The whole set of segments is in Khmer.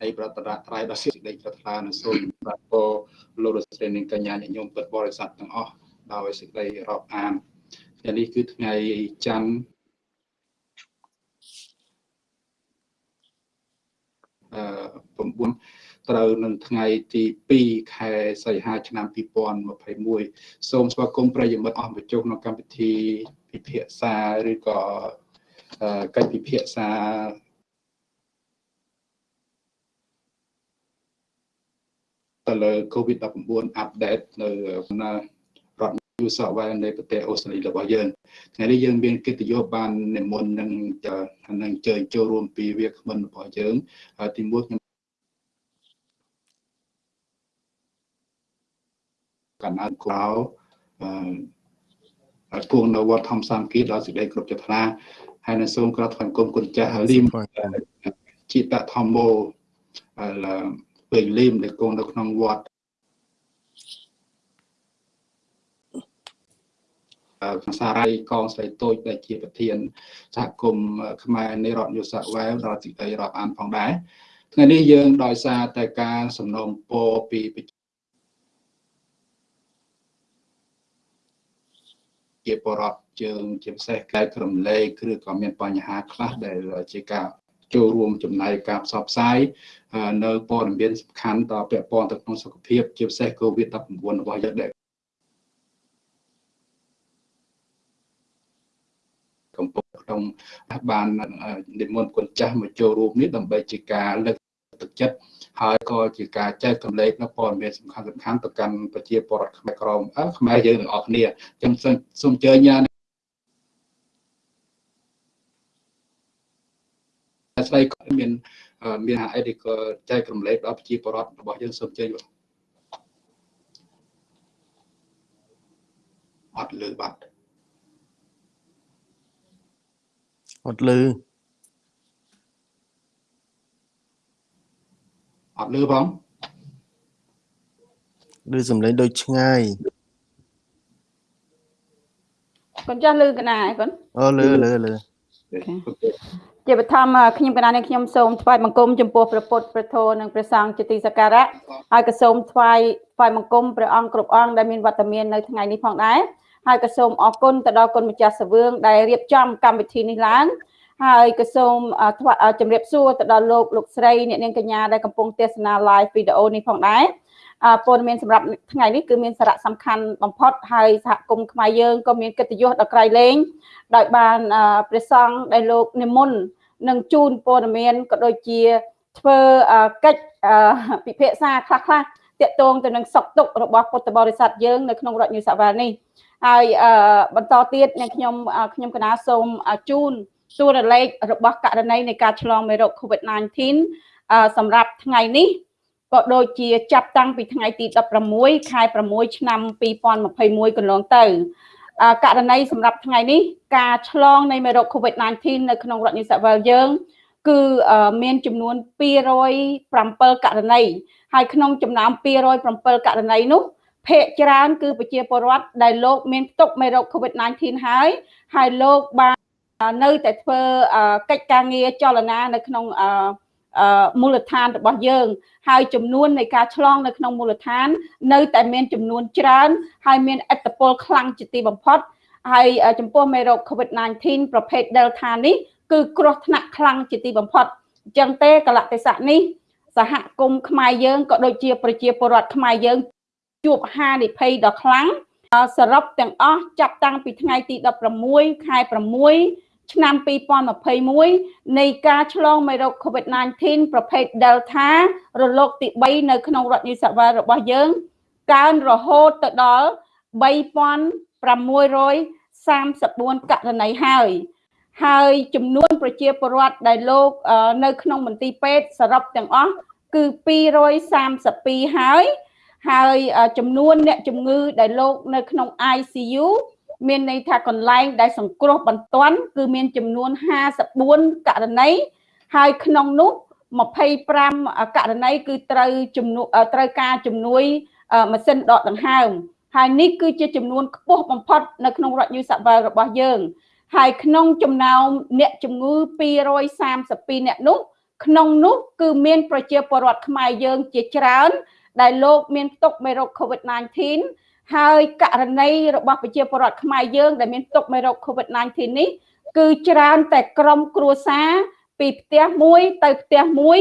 ហើយប្រតរៈត្រៃដល់សេចក្តីប្រាថ្នានិងសូមប្រាថ្នាលោករស្រីនិងកញ្ញាញាតិញោមពិតបរិស័ទទាំងអស់ដោយសេចក្តីរាប់អានថ្ងៃនេះគឺថ្ងៃច័ន្ទអឺ9ត្រូវនឹងថ្ងៃទី2ខែសីហាឆ្នាំ2021សូមស្វាគមន៍ប្រិយមិត្តអស់មកជុំក្នុងកម្មវិធីពិភាក្សាឬក៏កិច្ចពិភាក្សា ទៅលើ COVID-19 update នៅរដ្ឋ New South Wales នៃប្រទេសអូស្ត្រាលីរបស់យើងថ្ងៃនេះយើងមានកិត្តិយសបាននិមន្តនឹងនឹងជើញចូលរួមពីវាគ្មិនរបស់យើងទីមួយខ្ញុំកណ្ដាលក្លោអឺគួងនៅវត្តធម្មសាមគ្គីដល់សេចក្តីគ្រប់ចិត្តណាហើយនៅសូមក្រាបថ្វាយគុំគុណចាស់លីមជីតធម្មោ ពេលលីមដែលគង់នៅក្នុងវត្តភាសារៃកងស្រីតូចដែលជាប្រធានសហគមន៍ខ្មែរនៃរដ្ឋយុសវែវដល់ទីដីរាប់អានផងដែរថ្ងៃនេះយើងដោយសារតែការសំណូមពរពីជាបរដ្ឋជើងជាពិសេសកែក្រំលែកឬក៏មានបញ្ហាខ្លះដែលជាការ ចូលរួមចំណាយការផ្សព្វផ្សាយនៅព័ត៌មានសំខាន់តពាក់ព័ន្ធទៅក្នុងសុខភាពជាពិសេស COVID-19 របស់យើងដែលកំពុងក្នុងបាននិមន្តគុណចាស់មកចូលរួមនេះដើម្បីជាការលើកទឹកចិត្តហើយក៏ជាការចែកកម្លែកនៅព័ត៌មានសំខាន់សំខាន់ទៅកាន់ប្រជាពលរដ្ឋខ្មែរក្រមខ្មែរយើងទាំងអស់គ្នាអញ្ចឹងសូមអញ្ជើញ ស្ដីមានមានអីក៏ចែកកម្លែកដល់ប្រជាពលរដ្ឋរបស់យើងសូមអញ្ជើញបាទអត់លើបាត់អត់លើអត់លឺផងឮសំឡេងដូចឆ្ងាយកូនចាស់លឺកណាឯកូនអូលឺលឺលឺ ជាបឋមខ្ញុំកណានេះខ្ញុំសូមថ្វាយបង្គំចំពោះព្រះពុទ្ធព្រះធម៌និងព្រះសង្ឃជាទីសក្ការៈហើយក៏សូមថ្វាយថ្វាយបង្គំព្រះអង្គគ្រប់អង្គដែលមានវត្តមាននៅថ្ងៃនេះផងដែរហើយក៏សូមអរគុណទៅដល់គុណម្ចាស់សវឿងដែលរៀបចំកម្មវិធីនេះឡើងហើយក៏សូមជម្រាបសួរទៅដល់លោកលោកស្រីអ្នកនាងកញ្ញាដែលកំពុងទស្សនា live វីដេអូនេះផងដែរ ព័ត៌មានសម្រាប់ថ្ងៃនេះគឺមានសារៈសំខាន់បំផុតហើយសហគមន៍ខ្មែរយើងក៏មានកិត្តិយសដល់ក្រៃលែងដោយបានព្រះសង្ឃដែលលោកនិមន្តនឹងជូនព័ត៌មានក៏ដូចជាធ្វើកិច្ចពិភាក្សាខ្លះខ្លះតាក់ទងទៅនឹងសុខទុក្ខរបស់ពុទ្ធបរិស័ទយើងនៅក្នុងរដ្ឋញូសាវ៉ានេះហើយបន្តទៀតអ្នកខ្ញុំខ្ញុំកណាសូមជូនសួររលេខរបស់ករណីនៃការឆ្លងមេរោគ COVID-19 សម្រាប់ថ្ងៃនេះ ក៏ដូចជាចាប់តាំងពីថ្ងៃទី16ខែ6ឆ្នាំ2021កន្លងទៅករណីសម្រាប់ថ្ងៃនេះការឆ្លងនៃមេរោគ COVID-19 នៅក្នុងរដ្ឋនីសាវែលយើងគឺមានចំនួន207ករណីហើយក្នុងចំណោម207ករណីនោះភាគច្រើនគឺប្រជាពលរដ្ឋដែលលោកមានផ្ទុកមេរោគ COVID-19 ហើយហើយលោកបាននៅតែធ្វើកិច្ចការងារចលនានៅក្នុង មូលដ្ឋានរបស់យើង ហើយចំនួននៃការឆ្លងនៅក្នុងមូលដ្ឋាន នៅតែមានចំនួនច្រើន ហើយមានឥទ្ធិពលខ្លាំងជាទីបំផុតហើយចំពោះមេរោគ COVID-19 ប្រភេទ Delta នេះគឺគ្រោះថ្នាក់ខ្លាំងជាទីបំផុតអញ្ចឹងទេកលៈទេសៈនេះសហគមន៍ខ្មែរយើងក៏ដូចជាប្រជាពលរដ្ឋខ្មែរយើងជួបហានិភ័យដ៏ខ្លាំងសរុបទាំងអស់ចាប់តាំងពីថ្ងៃទី16ខែ6 ឆ្នាំ2021នៃការឆ្លងមេរោគ COVID-19 ប្រភេទ Delta រលកទី3នៅក្នុងរដ្ឋ New South Wales របស់យើង កើនរហូតទៅដល់3634ករណីហើយហើយចំនួនប្រជាពលរដ្ឋដែលលោកនៅក្នុងមន្ទីរពេទ្យសរុបទាំងអស់គឺ232ហើយហើយចំនួនអ្នកជំងឺដែលលោកនៅក្នុង ICU មានន័យថាកន្លែងដែលសង្គ្រោះបន្ទាន់គឺមានចំនួន54ករណីហើយក្នុងនោះ25ករណីគឺត្រូវជំនួត្រូវការជំនួយម៉ាស៊ីនដកដង្ហើមហើយនេះគឺជាចំនួនខ្ពស់បំផុតនៅក្នុងរដ្ឋ New South Wales របស់យើង ហើយក្នុងចំណោមអ្នកជំងឺ232អ្នកនោះក្នុងនោះគឺមានប្រជាពលរដ្ឋខ្មែរយើងជាច្រើន ដែលលោកមានផ្ទុកមេរោគ COVID-19 ហើយករណីរបស់ប្រជាពលរដ្ឋខ្មែរយើងដែលមានផ្ទុកមេរោគ COVID-19 នេះគឺច្រើនតែក្រុមគ្រួសារពីផ្ទះមួយទៅផ្ទះមួយ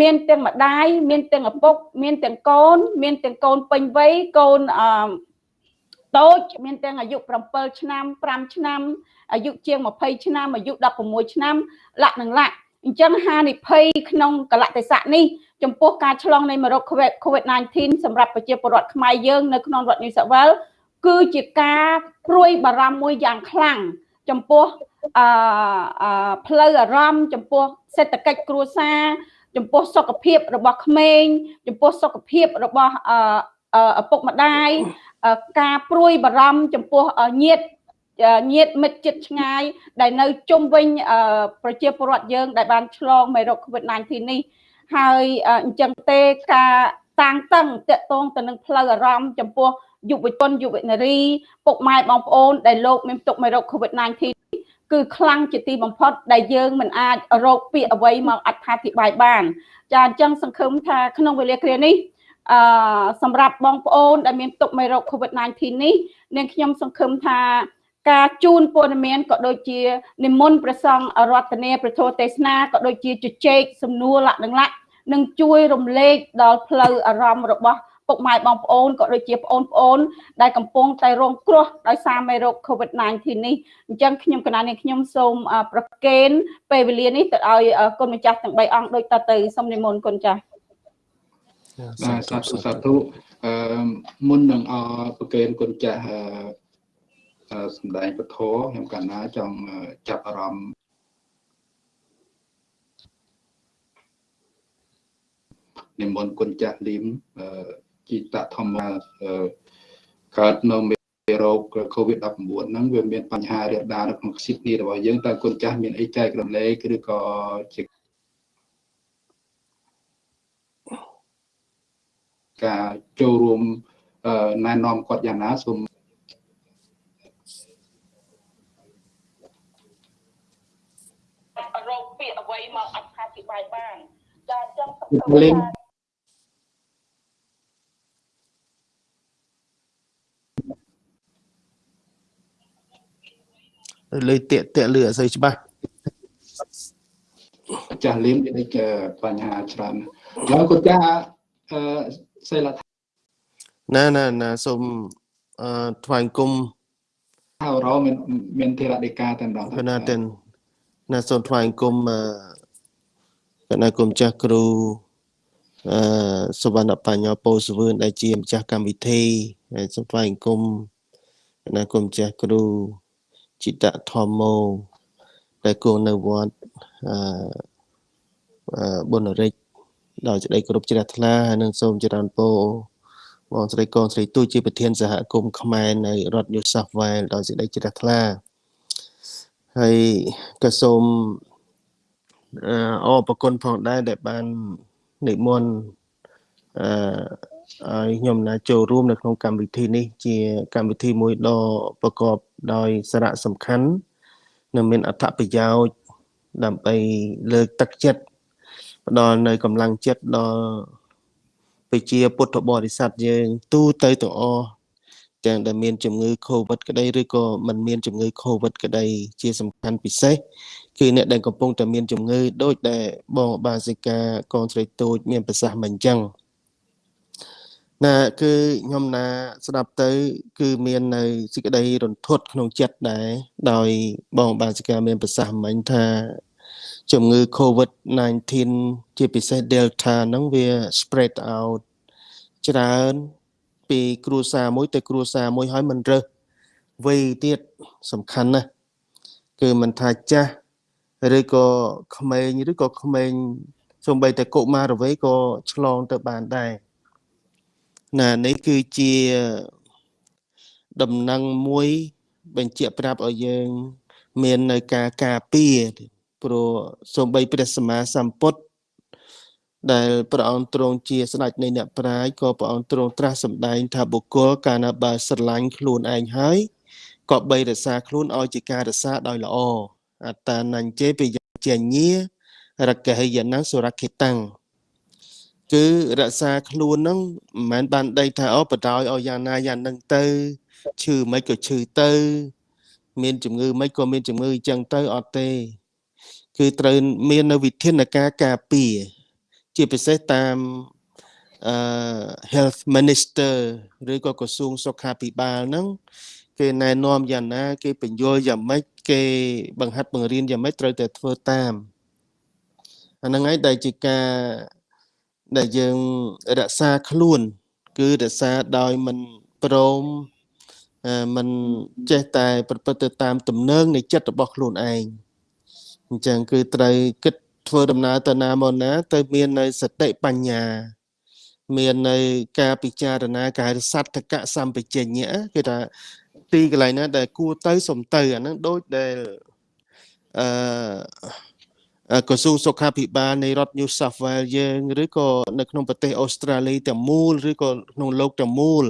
មានទាំងម្ដាយមានទាំងឪពុក មានទាំងកូន មានទាំងកូនពេញវ័យកូនអឺតូចមានទាំងអាយុ7ឆ្នាំ5ឆ្នាំអាយុជាង20ឆ្នាំអាយុ16ឆ្នាំលក្ខនឹងលក្ខអញ្ចឹងហានិភ័យក្នុងកលៈទេសៈនេះ ចំពោះការឆ្លងនៃមេរោគ COVID-19 សម្រាប់ប្រជាពលរដ្ឋខ្មែរយើងនៅក្នុងរដ្ឋ New South Wales គឺជាការព្រួយបារម្ភមួយយ៉ាងខ្លាំងចំពោះអឺផ្លូវអារម្មណ៍ចំពោះសេដ្ឋកិច្ចគ្រួសារចំពោះសុខភាពរបស់ក្មេងចំពោះសុខភាពរបស់ឪពុកម្ដាយការព្រួយបារម្ភចំពោះញាតិញាតិមិត្តជិតឆ្ងាយដែលនៅជុំវិញប្រជាពលរដ្ឋយើងដែលបានឆ្លងមេរោគ COVID-19 នេះ ហើយអញ្ចឹងទេការតាំងតឹងតកតងទៅនឹងផ្លូវអារម្មណ៍ចំពោះយុវជនយុវនារីពុកម៉ែបងប្អូនដែលលោកមានទុកមេរោគ COVID-19 គឺខ្លាំងជាទីបំផុត ដែលយើងមិនអាចរកពាក្យអ្វីមកអត្ថាធិប្បាយបាន ចាអញ្ចឹងសង្ឃឹមថាក្នុងវេលាគ្រានេះអឺសម្រាប់បងប្អូនដែលមានទុកមេរោគ COVID-19 នេះនាងខ្ញុំសង្ឃឹមថា ការជូនព័ត៌មានក៏ដូចជានិមន្តព្រះសង្ឃរតនាប្រធោទេសនាក៏ដូចជាជជែកសំណួរលក្ខនឹងលក្ខនឹងជួយរំលែកដល់ផ្លូវអារម្មណ៍របស់ពុកម៉ែបងប្អូនក៏ដូចជាបងប្អូន ដែលកំពុងតែរងគ្រោះដោយសារមេរោគ COVID-19 នេះអញ្ចឹងខ្ញុំកណានេះខ្ញុំសូមប្រកេនពេលវេលានេះទៅឲ្យគុណម្ចាស់ទាំង3អង្គដូចតទៅសូមនិមន្តគុណចាស់បាទសាធុសាធុអឺមុននឹងអប្រកេនគុណចាស់ សម្ដែងពធខ្ញុំកណាចង់ចាប់អារម្មណ៍និមន្តគុណចាស់លីមជីតធម្មកើតនៅមេរោគ COVID-19 ហ្នឹងវាមានបញ្ហារាលដាលនៅក្នុងស៊ីដនីរបស់យើងតើគុណចាស់មានអីចែករំលែកឬក៏ជាការចូលរួមណែនាំគាត់យ៉ាងណាសូម អញ្ចឹងសង្ឃឹមថាលើតាកតាកលឺអត់សូវច្បាស់ចាស់លៀមមានបញ្ហាច្រើនហើយគាត់ចាស់អឺសេឡាណាណាណាសូមអឺថ្វាយគុំហើយរមានមានធរដេកាតែម្ដងណាតែណាសូមថ្វាយគុំអឺ កណាគុំចាស់គ្រូអឺសុវណ្ណបញ្ញោពោសវឿនដែលជាម្ចាស់កម្មវិធីហើយសូមថ្វាយគុំកណាគុំចាស់គ្រូចិតធម្មោដែលគង់នៅវត្តអឺបុណរិចដោយសេចក្តីគោរពជ្រះថ្លាហើយនឹងសូមចរន្តពោបងស្រីកូនស្រីទូជាប្រធានសហគមន៍ខ្មែរនៅរដ្ឋ New South Wales ដោយសេចក្តីជ្រះថ្លាហើយក៏សូម អរប្រគុណផងដែរដែលបាននិមន្តអឺឲ្យខ្ញុំណាចូលរួមនៅក្នុងកម្មវិធីនេះ ជាកម្មវិធីមួយដ៏ប្រកបដោយសារៈសំខាន់និងមានអត្ថប្រយោជន៍ដើម្បីលើកទឹកចិត្តផ្ដល់នៅកម្លាំងចិត្តដល់ប្រជាពុទ្ធបរិស័ទយើងទូទៅទាំងអស់ ទាំងដែលមានជំងឺ Covid ក្តីឬក៏មិនមានជំងឺ Covid ក្តីជាសំខាន់ពិសេសគឺអ្នកដែលកំពុងតែមានជំងឺដូចដែលបងបាសិកាកូនស្រីតូចមានប្រសាសន៍មិនអញ្ចឹងណាគឺខ្ញុំណាស្ដាប់ទៅ គឺមាននៅសេចក្តីរន្ធត់ក្នុងចិត្តដែរដោយបងបាសិកាមានប្រសាសន៍មិញថាជំងឺ COVID-19 ជាពិសេស Delta ហ្នឹងវា spread out ច្រើន ពីគ្រួសារមួយទៅគ្រួសារមួយហើយមិនរើសវ័យទៀតសំខាន់ណាស់គឺមិនថាចាស់ឬក៏ក្មេងឬក៏ក្មេងសូម្បីតែកុមារវ័យក៏ឆ្លងទៅបានដែរណានេះគឺជាដំណឹងមួយបញ្ជាក់ប្រាប់ឲ្យយើង មាននៅការការពារព្រោះសំបីព្រះសម្មាសម្ពុទ្ធ ដែលព្រះអង្គទ្រង់ជាស្ដេចនៃអ្នកប្រាជ្ញក៏ព្រះអង្គទ្រង់ត្រាស់សម្ដែងថាបុគ្គលកាលណាបើស្រឡាញ់ខ្លួនឯងហើយក៏បីរក្សាខ្លួនឲ្យជាការរក្សាដោយល្អអត្តានញ្ញេបយជាញារកហេយណាសុរខេតាំងគឺរក្សាខ្លួនហ្នឹងមិនមែនបានដីថាអូបដ ாய் ឲ្យយ៉ាងណាយ៉ាងនឹងទៅឈឺមិនក៏ឈឺទៅ មានជំងឺមិនក៏មានជំងឺអញ្ចឹងទៅអត់ទេ គឺត្រូវមាននៅវិធានការការពារ ជាពិសេសតាមអឺ health minister ឬក៏ក្រសួងសុខាភិបាលហ្នឹងគេណែនាំយ៉ាងណា គេបញ្យល់យ៉ាងម៉េចគេបង្ហាត់បង្រៀនយ៉ាងម៉េចត្រូវតែធ្វើតាមអាហ្នឹងហើយដែលជាការដែលយើងរក្សាខ្លួន គឺរក្សាដោយមិនព្រមមិនចេះតែប្រព្រឹត្តទៅតាមទំនើងនៃចិត្តរបស់ខ្លួនឯងអញ្ចឹងគឺត្រូវគិត ធ្វើដំណើរទៅណាមកណា ទៅមាននៅសតិបញ្ញា មាននៅការពិចារណាកាយសត្ថកសម្បជញ្ញៈគេថាទីកន្លែងណាដែលគួរទៅសំទៅអាហ្នឹងដូចដែលអឺក្រសួងសុខាភិបាលនៃរដ្ឋ New South Wales យើងឬក៏នៅក្នុងប្រទេសអូស្ត្រាលីទាំងមូលឬក៏ក្នុងលោកទាំងមូល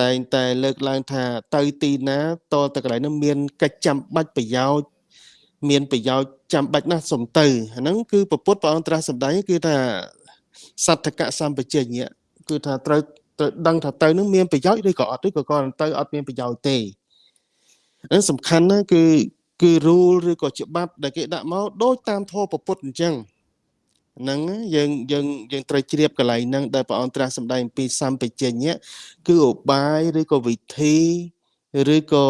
តែងតែលើកឡើងថាទៅទីណាតទៅកន្លែងនោះមានកិច្ចចាំបាច់ប្រយោជន៍ មានប្រយោជន៍ចាំបាច់ណាស់សំទៅអាហ្នឹងគឺពពុទ្ធព្រះអង្គត្រាស់សម្ដែងគឺថាសត្ថកសម្បជញ្ញៈគឺថាត្រូវត្រូវដឹងថាទៅនឹងមានប្រយោជន៍ឬក៏អត់ឬក៏គាត់ទៅអត់មានប្រយោជន៍ទេហ្នឹងសំខាន់ណាគឺគឺ rule ឬក៏ច្បាប់ដែលគេដាក់មកដូចតាមធម៌ពុទ្ធអញ្ចឹងហ្នឹងយើងយើងយើងត្រូវជ្រាបកន្លែងហ្នឹងដែលព្រះអង្គត្រាស់សម្ដែងអំពីសម្បជញ្ញៈគឺឧបាយឬក៏វិធីឬក៏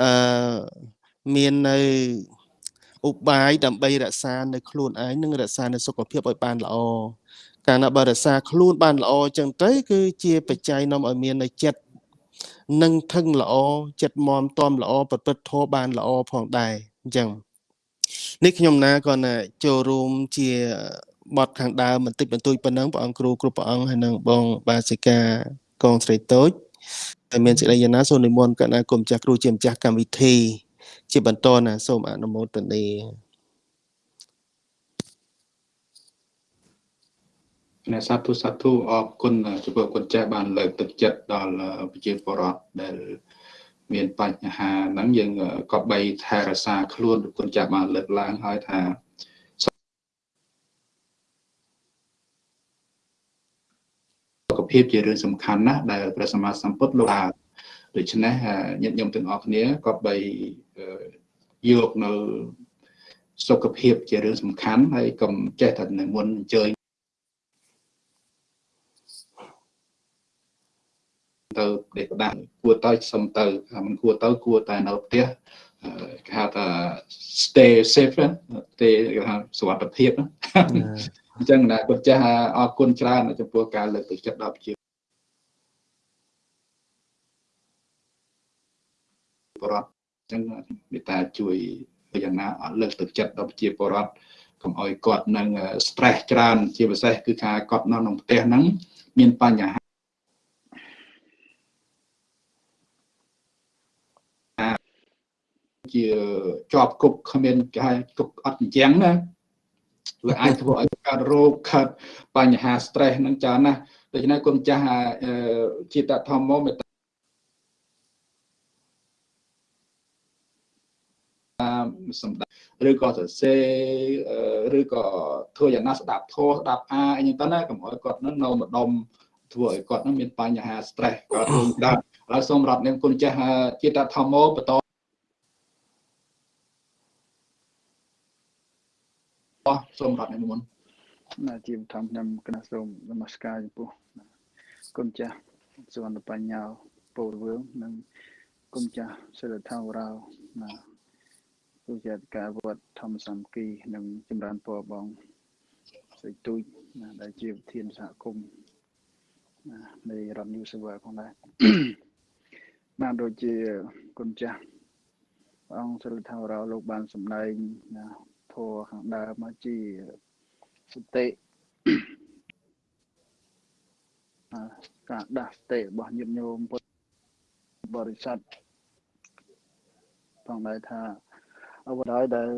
អឺ មាននៅឧបាយដើម្បីរក្សានៅខ្លួនឯងនិងរក្សានៅសុខភាពឲ្យបានល្អកាលណាបើរក្សាខ្លួនបានល្អអញ្ចឹងទៅគឺជាបច្ច័យនាំឲ្យមាននៅចិត្តនឹងថឹងល្អចិត្តមមតំល្អប្រព្រឹត្តធម៌បានល្អផងដែរអញ្ចឹងនេះខ្ញុំណាក៏ណាចូលរួមជាបត់ខាងដើមបន្តិចបន្តួចប៉ុណ្ណឹងព្រះអង្គគ្រូគ្រប់ព្រះអង្គហើយនឹងបងបាសិកាកងស្រីតូចតែមានសេចក្តីយ៉ាងណាសូមនិមន្តកណ្ណាគុំចាស់គ្រូជាម្ចាស់កម្មវិធី ជាបន្តណាសូមអនុមោទនាអ្នកសាធុសាធុអរគុណចំពោះគុណចាស់បានលើកទឹកចិត្តដល់ប្រជាពលរដ្ឋដែលមានបញ្ហាហ្នឹងយើងក៏បីថែរក្សាខ្លួនគុណចាស់បានលើកឡើងហើយថាសុខភាពជារឿងសំខាន់ណាស់ដែលព្រះសម្មាសម្ពុទ្ធលោកថាដូច្នេះញាតិញោមទាំងអស់គ្នាក៏បី យកនៅសុខភាពជារឿងសំខាន់ហើយកុំចេះតែនិមន្តអញ្ជើញទៅដេកដាស់គួរទៅសុំទៅមិនគួរទៅគួរតែនៅផ្ទះគេហៅថា stay safe ទេគេហៅសុវត្ថិភាពអញ្ចឹងណាគាត់ចាស់អរគុណច្រើនចំពោះការលើកទឹកចិត្តដល់ប្រជាពលរដ្ឋអញ្ចឹងមេត្តាជួយយ៉ាងណាអត់លើកទឹកចិត្តដល់ប្រជាពលរដ្ឋកុំឲ្យគាត់នឹង stress ច្រើន ជាពិសេសគឺថាគាត់នៅក្នុងផ្ទះហ្នឹងមានបញ្ហាជាជាប់គុកគ្មានគេហៅគុកអត់អញ្ចឹងណាវាអាចធ្វើឲ្យកើតរោគកើតបញ្ហា stress នឹងច្រើនណាស់ដូច្នេះគុំចាស់ជាតធម្មមេត្តា សម្ដៅឬក៏សរសេរឬក៏ធ្វើយ៉ាងណាស្ដាប់ធម៌ស្ដាប់អាអីចឹងទៅណាកុំឲ្យគាត់នឹងនៅម្ដុំធ្វើឲ្យគាត់នឹងមានបញ្ហា stress គាត់រឿងដែរហើយសូមរាប់នាមគុណចាស់ជាតធម្មបន្តអស់សូមរាប់និមន្តណាជាធម្មខ្ញុំគណៈសូមនមស្ការចំពោះគុណចាស់សវណ្ណបញ្ញាពោលវឿងនិងគុណចាស់សិលថាវរោណា ទូជាការវត្តធម្មសំគីនិងចម្រើនពរបងស្រីទូចណាដែលជាវិធានសហគមន៍ណានៃរដ្ឋ New South Wales ផងដែរបានដូចជាគុណចាស់អង្គសិលថាវរោលោកបានសម្ដែងណាធัวខាងដើមមកជាសតិការដាស់សតិរបស់ញាតិញោមពុទ្ធបរិស័ទផងដែរថា អ្វីដែលដែល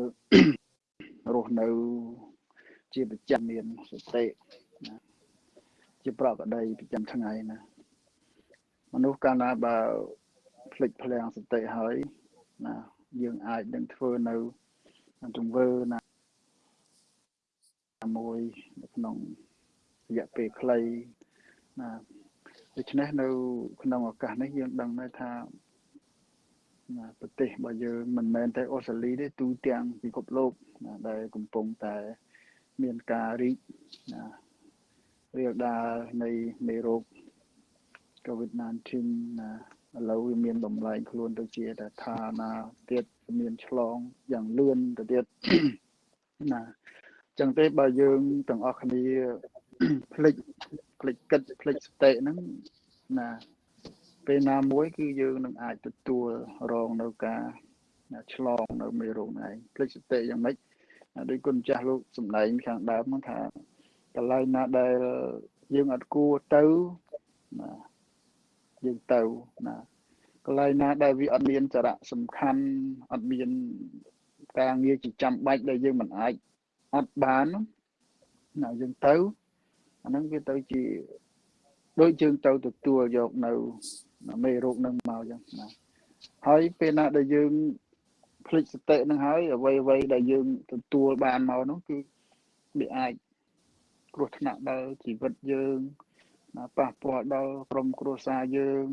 រស់នៅជាប្រចាំមានសតិណាជាប្រកដីប្រចាំថ្ងៃណាមនុស្សកាលណាបើភ្លេចភ្លាំងសតិហើយណាយើងអាចនឹងធ្វើនៅទង្វើណាមួយនៅក្នុងរយៈពេលខ្លីណាដូច្នេះនៅក្នុងឱកាសនេះយើងដឹងដែរថា ណាប្រទេសរបស់យើងមិនមែនតែអូស្ត្រាលីទេទូទាំងពិភពលោកណាដែលកំពុងតែមានការរីកណារាលដាលនៃមេរោគ COVID-19 ណាឥឡូវវាមានបំលែងខ្លួនទៅជាតែថាណាទៀតមានឆ្លងយ៉ាងលឿនទៅទៀតណាចឹងទេបើយើងទាំងអស់គ្នាផ្លិចផ្លិចគិតផ្លិចសតិហ្នឹងណា ពេលណាមួយគឺយើងនឹងអាចទទួលរងនៅការឆ្លងនៅមេរោគហ្នឹងឯងផ្លិចសតិយ៉ាងម៉េចដោយគុណចាស់លោកសំដែងខាងដើមថាកន្លែងណាដែលយើងអត់គួរទៅណាយើងទៅណាកន្លែងណាដែលវាអត់មានសារៈសំខាន់អត់មានការងារជាចាំបាច់ដែលយើងមិនអាចអត់បានណាយើងទៅអាហ្នឹងវាទៅជាដូចយើងទៅទទួលយកនៅ មេរោគនឹងមកចឹងណាហើយពេលណាដែលយើងភ្លេចសតិនឹងហើយអ្វីអ្វីដែលយើងទទួលបានមកនោះគឺវាអាចគ្រោះថ្នាក់ដល់ជីវិតយើងណាប៉ះពាល់ដល់ក្រុមគ្រួសារយើង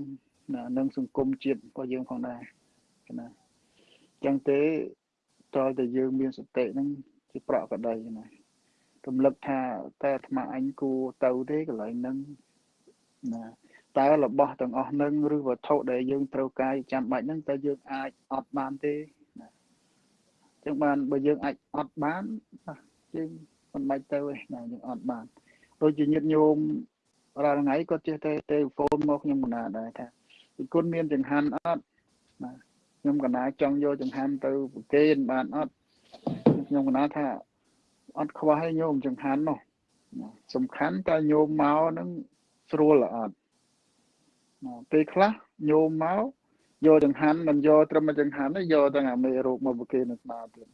ណានិងសង្គមជាតិរបស់យើងផងដែរណាអញ្ចឹងទេតើតែយើងមានសតិហ្នឹងជាប្រកក្តីណារំលឹកថាតើអាត្មាអញគួរទៅទេកន្លែងហ្នឹងណា តើរបស់ទាំងអស់ហ្នឹងឬវត្ថុដែលយើងត្រូវការចាំបាច់ហ្នឹងតើយើងអាចអត់បានទេណាអញ្ចឹងបានបើយើងអាចអត់បានយើងមិនបាច់ទៅទេណាយើងអត់បានដូចជាញាតិញោមរាល់ថ្ងៃគាត់ចេះតែទេហ្វូនមកខ្ញុំកណាដែរថាពីគុណមានចង្ហាន់អត់ណាខ្ញុំកណាចង់យកចង្ហាន់ទៅប្រគេនបានអត់ខ្ញុំកណាថាអត់ខ្វះឲ្យញោមចង្ហាន់នោះសំខាន់តើញោមមកនឹងស្រួលអត់ ពេលខ្លះញោមមកយកចង្ហាន់មិនយកត្រឹមចង្ហាន់ទេយកទាំងអាមេរោគមកប្រគេននៅស្មាទៀត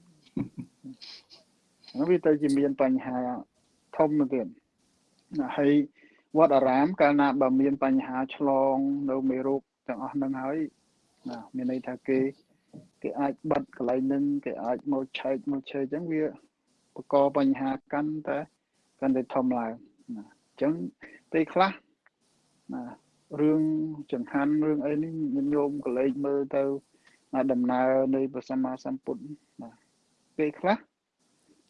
ហ្នឹងវាទៅជាមានបញ្ហាធំទៀតណាហើយវត្តអារាមកាលណាបើមានបញ្ហាឆ្លងនៅមេរោគទាំងអស់ហ្នឹងហើយណាមានន័យថាគេគេអាចបិទកន្លែងហ្នឹងគេអាចមកឆែកមកឆេអញ្ចឹងវាបកកបញ្ហាកាន់តែកាន់តែធំឡើងណាអញ្ចឹងពេលខ្លះណា រឿងចង្ហាន់រឿងអីនេះញញោមកលេចមើលទៅដំណើរនៃព្រះសម្មាសម្ពុទ្ធណាពេលខ្លះ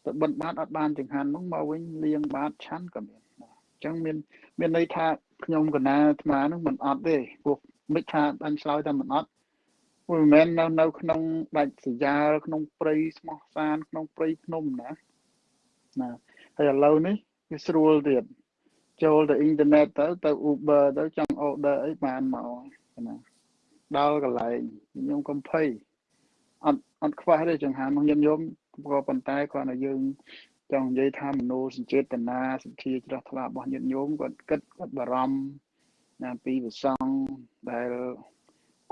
ទៅបិណ្ឌបាតអត់បានចង្ហាន់ហ្នឹងមកវិញលៀងបាតឆាន់ក៏មានអញ្ចឹងមានមានន័យថាខ្ញុំកណាអាត្មាហ្នឹងមិនអត់ទេព្រោះមិនថាអញឆ្លើយតែមិនអត់មិនមែននៅនៅក្នុងដាច់សយ៉ាលក្នុងព្រៃស្មោះសានក្នុងព្រៃភ្នំណាណាហើយឥឡូវនេះវាស្រួលទៀតចូលទៅអ៊ីនធឺណិតទៅទៅ Uber ទៅចង់ order អីបានមកណាដល់កន្លែងខ្ញុំកំភៃអត់អត់ខ្វះទេចង្ហាន់មកខ្ញុំខ្ញុំក៏ប៉ុន្តែគាត់ឲ្យយើងចង់និយាយថាមโนសញ្ចេតនាសទ្ធាជ្រះថ្លារបស់ញាតិញោមគាត់គិតគាត់បារម្ភណាពីវិសងដែល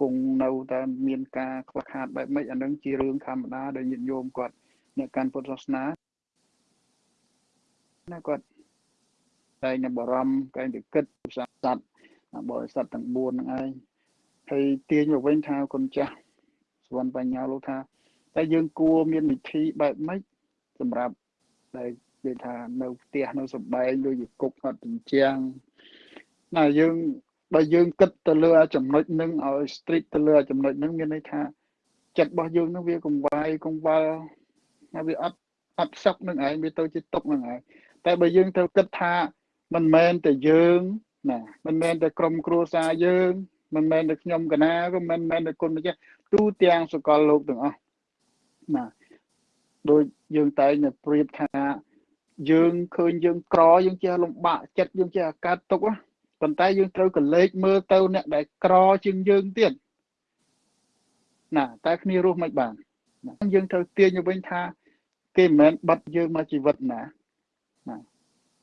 គង់នៅតែមានការខ្វះខាតបែបម៉េចអានឹងជារឿងធម្មតាដែលញាតិញោមគាត់អ្នកកាន់ពុទ្ធសាសនាណាគាត់តែងបារម្ភតែងតែគិតសត្វ បរិស័ទទាំង4ហ្នឹងឯងហើយទាញមកវិញថាគុណចាស់សវណ្ណបញ្ញាលោកថាតែយើងគួរមានវិធីបែបម៉េចសម្រាប់ដែលនិយាយថានៅផ្ទះនៅសំបែងដូចជាគុកអត់ជញ្ជាំងណាយើងបើយើងគិតទៅលើចំណុចនឹងឲ្យ strict ទៅលើចំណុចនឹងមានន័យថាចិត្តរបស់យើងនឹងវាកង្វាយកង្វល់ហើយវាអត់អត់សុខនឹងឯងវាទៅជាទុកនឹងឯងតែបើយើងត្រូវគិតថាមិនមែនតែយើង ណាមិនមែនតែក្រុមគ្រួសារយើងមិនមែនតែខ្ញុំកណាក៏មិនមែនតែគុណម្ចាស់ទូទាំងសកលលោកទាំងអស់ណាដូចយើងតែងតែប្រៀបថាយើងឃើញយើងក្រយើងចេះលំបាកចិត្តយើងចេះអាកាត់ទុកប៉ុន្តែយើងត្រូវកលេចមើលទៅអ្នកដែលក្រជាងយើងទៀតណាតែគ្នារស់មិនបានយើងត្រូវទាញទៅវិញថាគេមិនមែនបាត់យើងមកជីវិតណាណា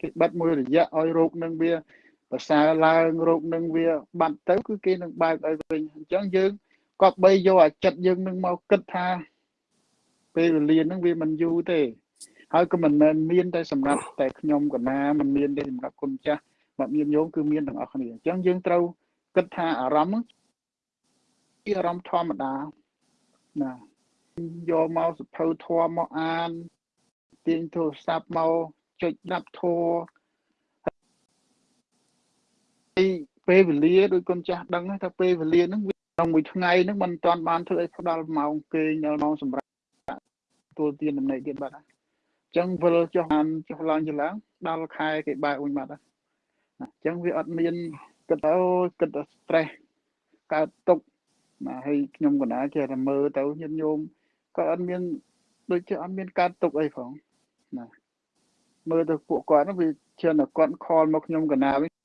គេបាត់មួយរយៈឲ្យរោគនឹងវា ប្រសើរឡើងរោគនឹងវាបាត់ទៅគឺគេនឹងបើកឲ្យវិញអញ្ចឹងយើងក៏បីយកអាចិត្តយើងនឹងមកគិតថាពេលវេលាហ្នឹងវាមិនយូរទេហើយក៏មិនមែនមានតែសម្រាប់តែខ្ញុំកណាមិនមានទេសម្រាប់គុណចាស់មកមានញោមគឺមានទាំងអស់គ្នាអញ្ចឹងយើងត្រូវគិតថាអារម្មណ៍ជាអារម្មណ៍ធម្មតាណាយកមកសភៅធម៌មកអានទាញទូរស័ព្ទមកចុចដាប់ធរ ហើយពេលវេលាដូចគុណចាស់ដឹងថាពេលវេលាហ្នឹងវាក្នុងមួយថ្ងៃហ្នឹងមិនទាន់បានធ្វើឲ្យផ្ដល់ម៉ោងគេងដល់ម៉ោងសម្រាប់ទួលទានដំណេកទៀតបាត់ហើយអញ្ចឹងវិលចុះបានចុះឡើងចឡើងដល់ខែគេបែកវិញបាត់ហើយអញ្ចឹងវាអត់មានគិតទៅគិតទៅ stress កើតទុកណាហើយខ្ញុំកណាចេះតែមើលទៅញាតិញោមក៏អត់មានដូចជាអត់មានកើតទុកអីផងណាមើលទៅពួកគាត់វាជឿតែគាត់ខលមកខ្ញុំកណាវិញសួរ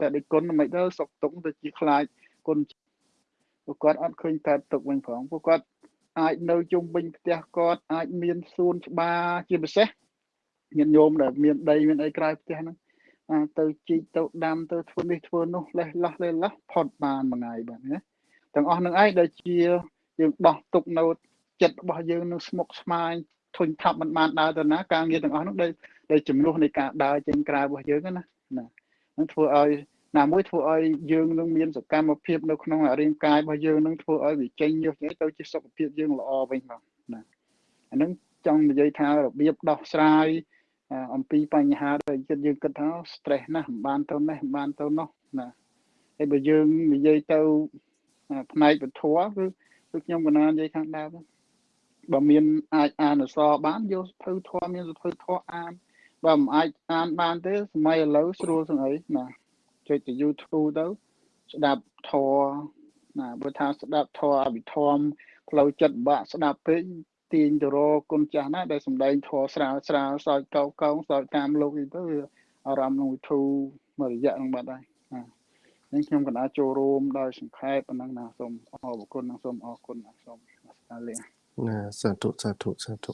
តែដូចគុណមិនទៅសុកទុកទៅជាខ្លាចគុណពួកគាត់អត់ឃើញកើតទុកវិញផងពួកគាត់អាចនៅជុំវិញផ្ទះគាត់អាចមានសួនច្បារជាពិសេសញាតិញោមដែលមានដីមានអីក្រៅផ្ទះហ្នឹងទៅជីកទៅដាំទៅធ្វើនេះធ្វើនោះលេះលោះលេះលោះផុតបានមួយថ្ងៃបាទណាទាំងអស់នឹងឯងដែលជាយើងដោះទុកនៅចិត្តរបស់យើងនឹងស្មុគស្មាញធុញថាប់មិនបានដើរទៅណាការងារទាំងអស់នោះដែលដែលចំនួននៃការដើរចេញក្រៅរបស់យើងណាណា នឹងធ្វើឲ្យណាមួយធ្វើឲ្យយើងនឹងមានសកម្មភាពនៅក្នុងរាងកាយរបស់យើងនឹងធ្វើឲ្យវាចេញញុះញែទៅជាសុខភាពយើងល្អវិញមកណាអានឹងចង់និយាយថារបៀបដោះស្រាយអំពីបញ្ហាដែលចិត្តយើងគិតថា stress ណាស់មិនបានទៅនេះមិនបានទៅនោះណាហើយបើយើងនិយាយទៅផ្នែកពធគឺគឺខ្ញុំកណានិយាយខាងដើមបើមានអាចអានអក្សរបានយកសភៅធម៌មានសភៅធម៌អាន បើមិនអាចអានបានទេសម័យឥឡូវស្រួលស្អីណាចុចទៅ YouTube ទៅស្ដាប់ធម៌ណាបើថាស្ដាប់ធម៌អភិធម្មផ្លូវចិត្តបាក់ស្ដាប់ពេកទាញទៅរកគុណចាស់ណាដែលសំដែងធម៌ស្រាលស្រាលសោចកោកោសោចតាមលោកនេះទៅអារម្មណ៍នឹងវិធូមួយរយៈនឹងបាត់ហើយណានេះខ្ញុំកណ្ដាលចូលរួមដោយសង្ខេបប៉ុណ្ណឹងណាសូមអរគុណនិងសូមអរគុណណាសូមស្ដាលាណាសាធុសាធុសាធុ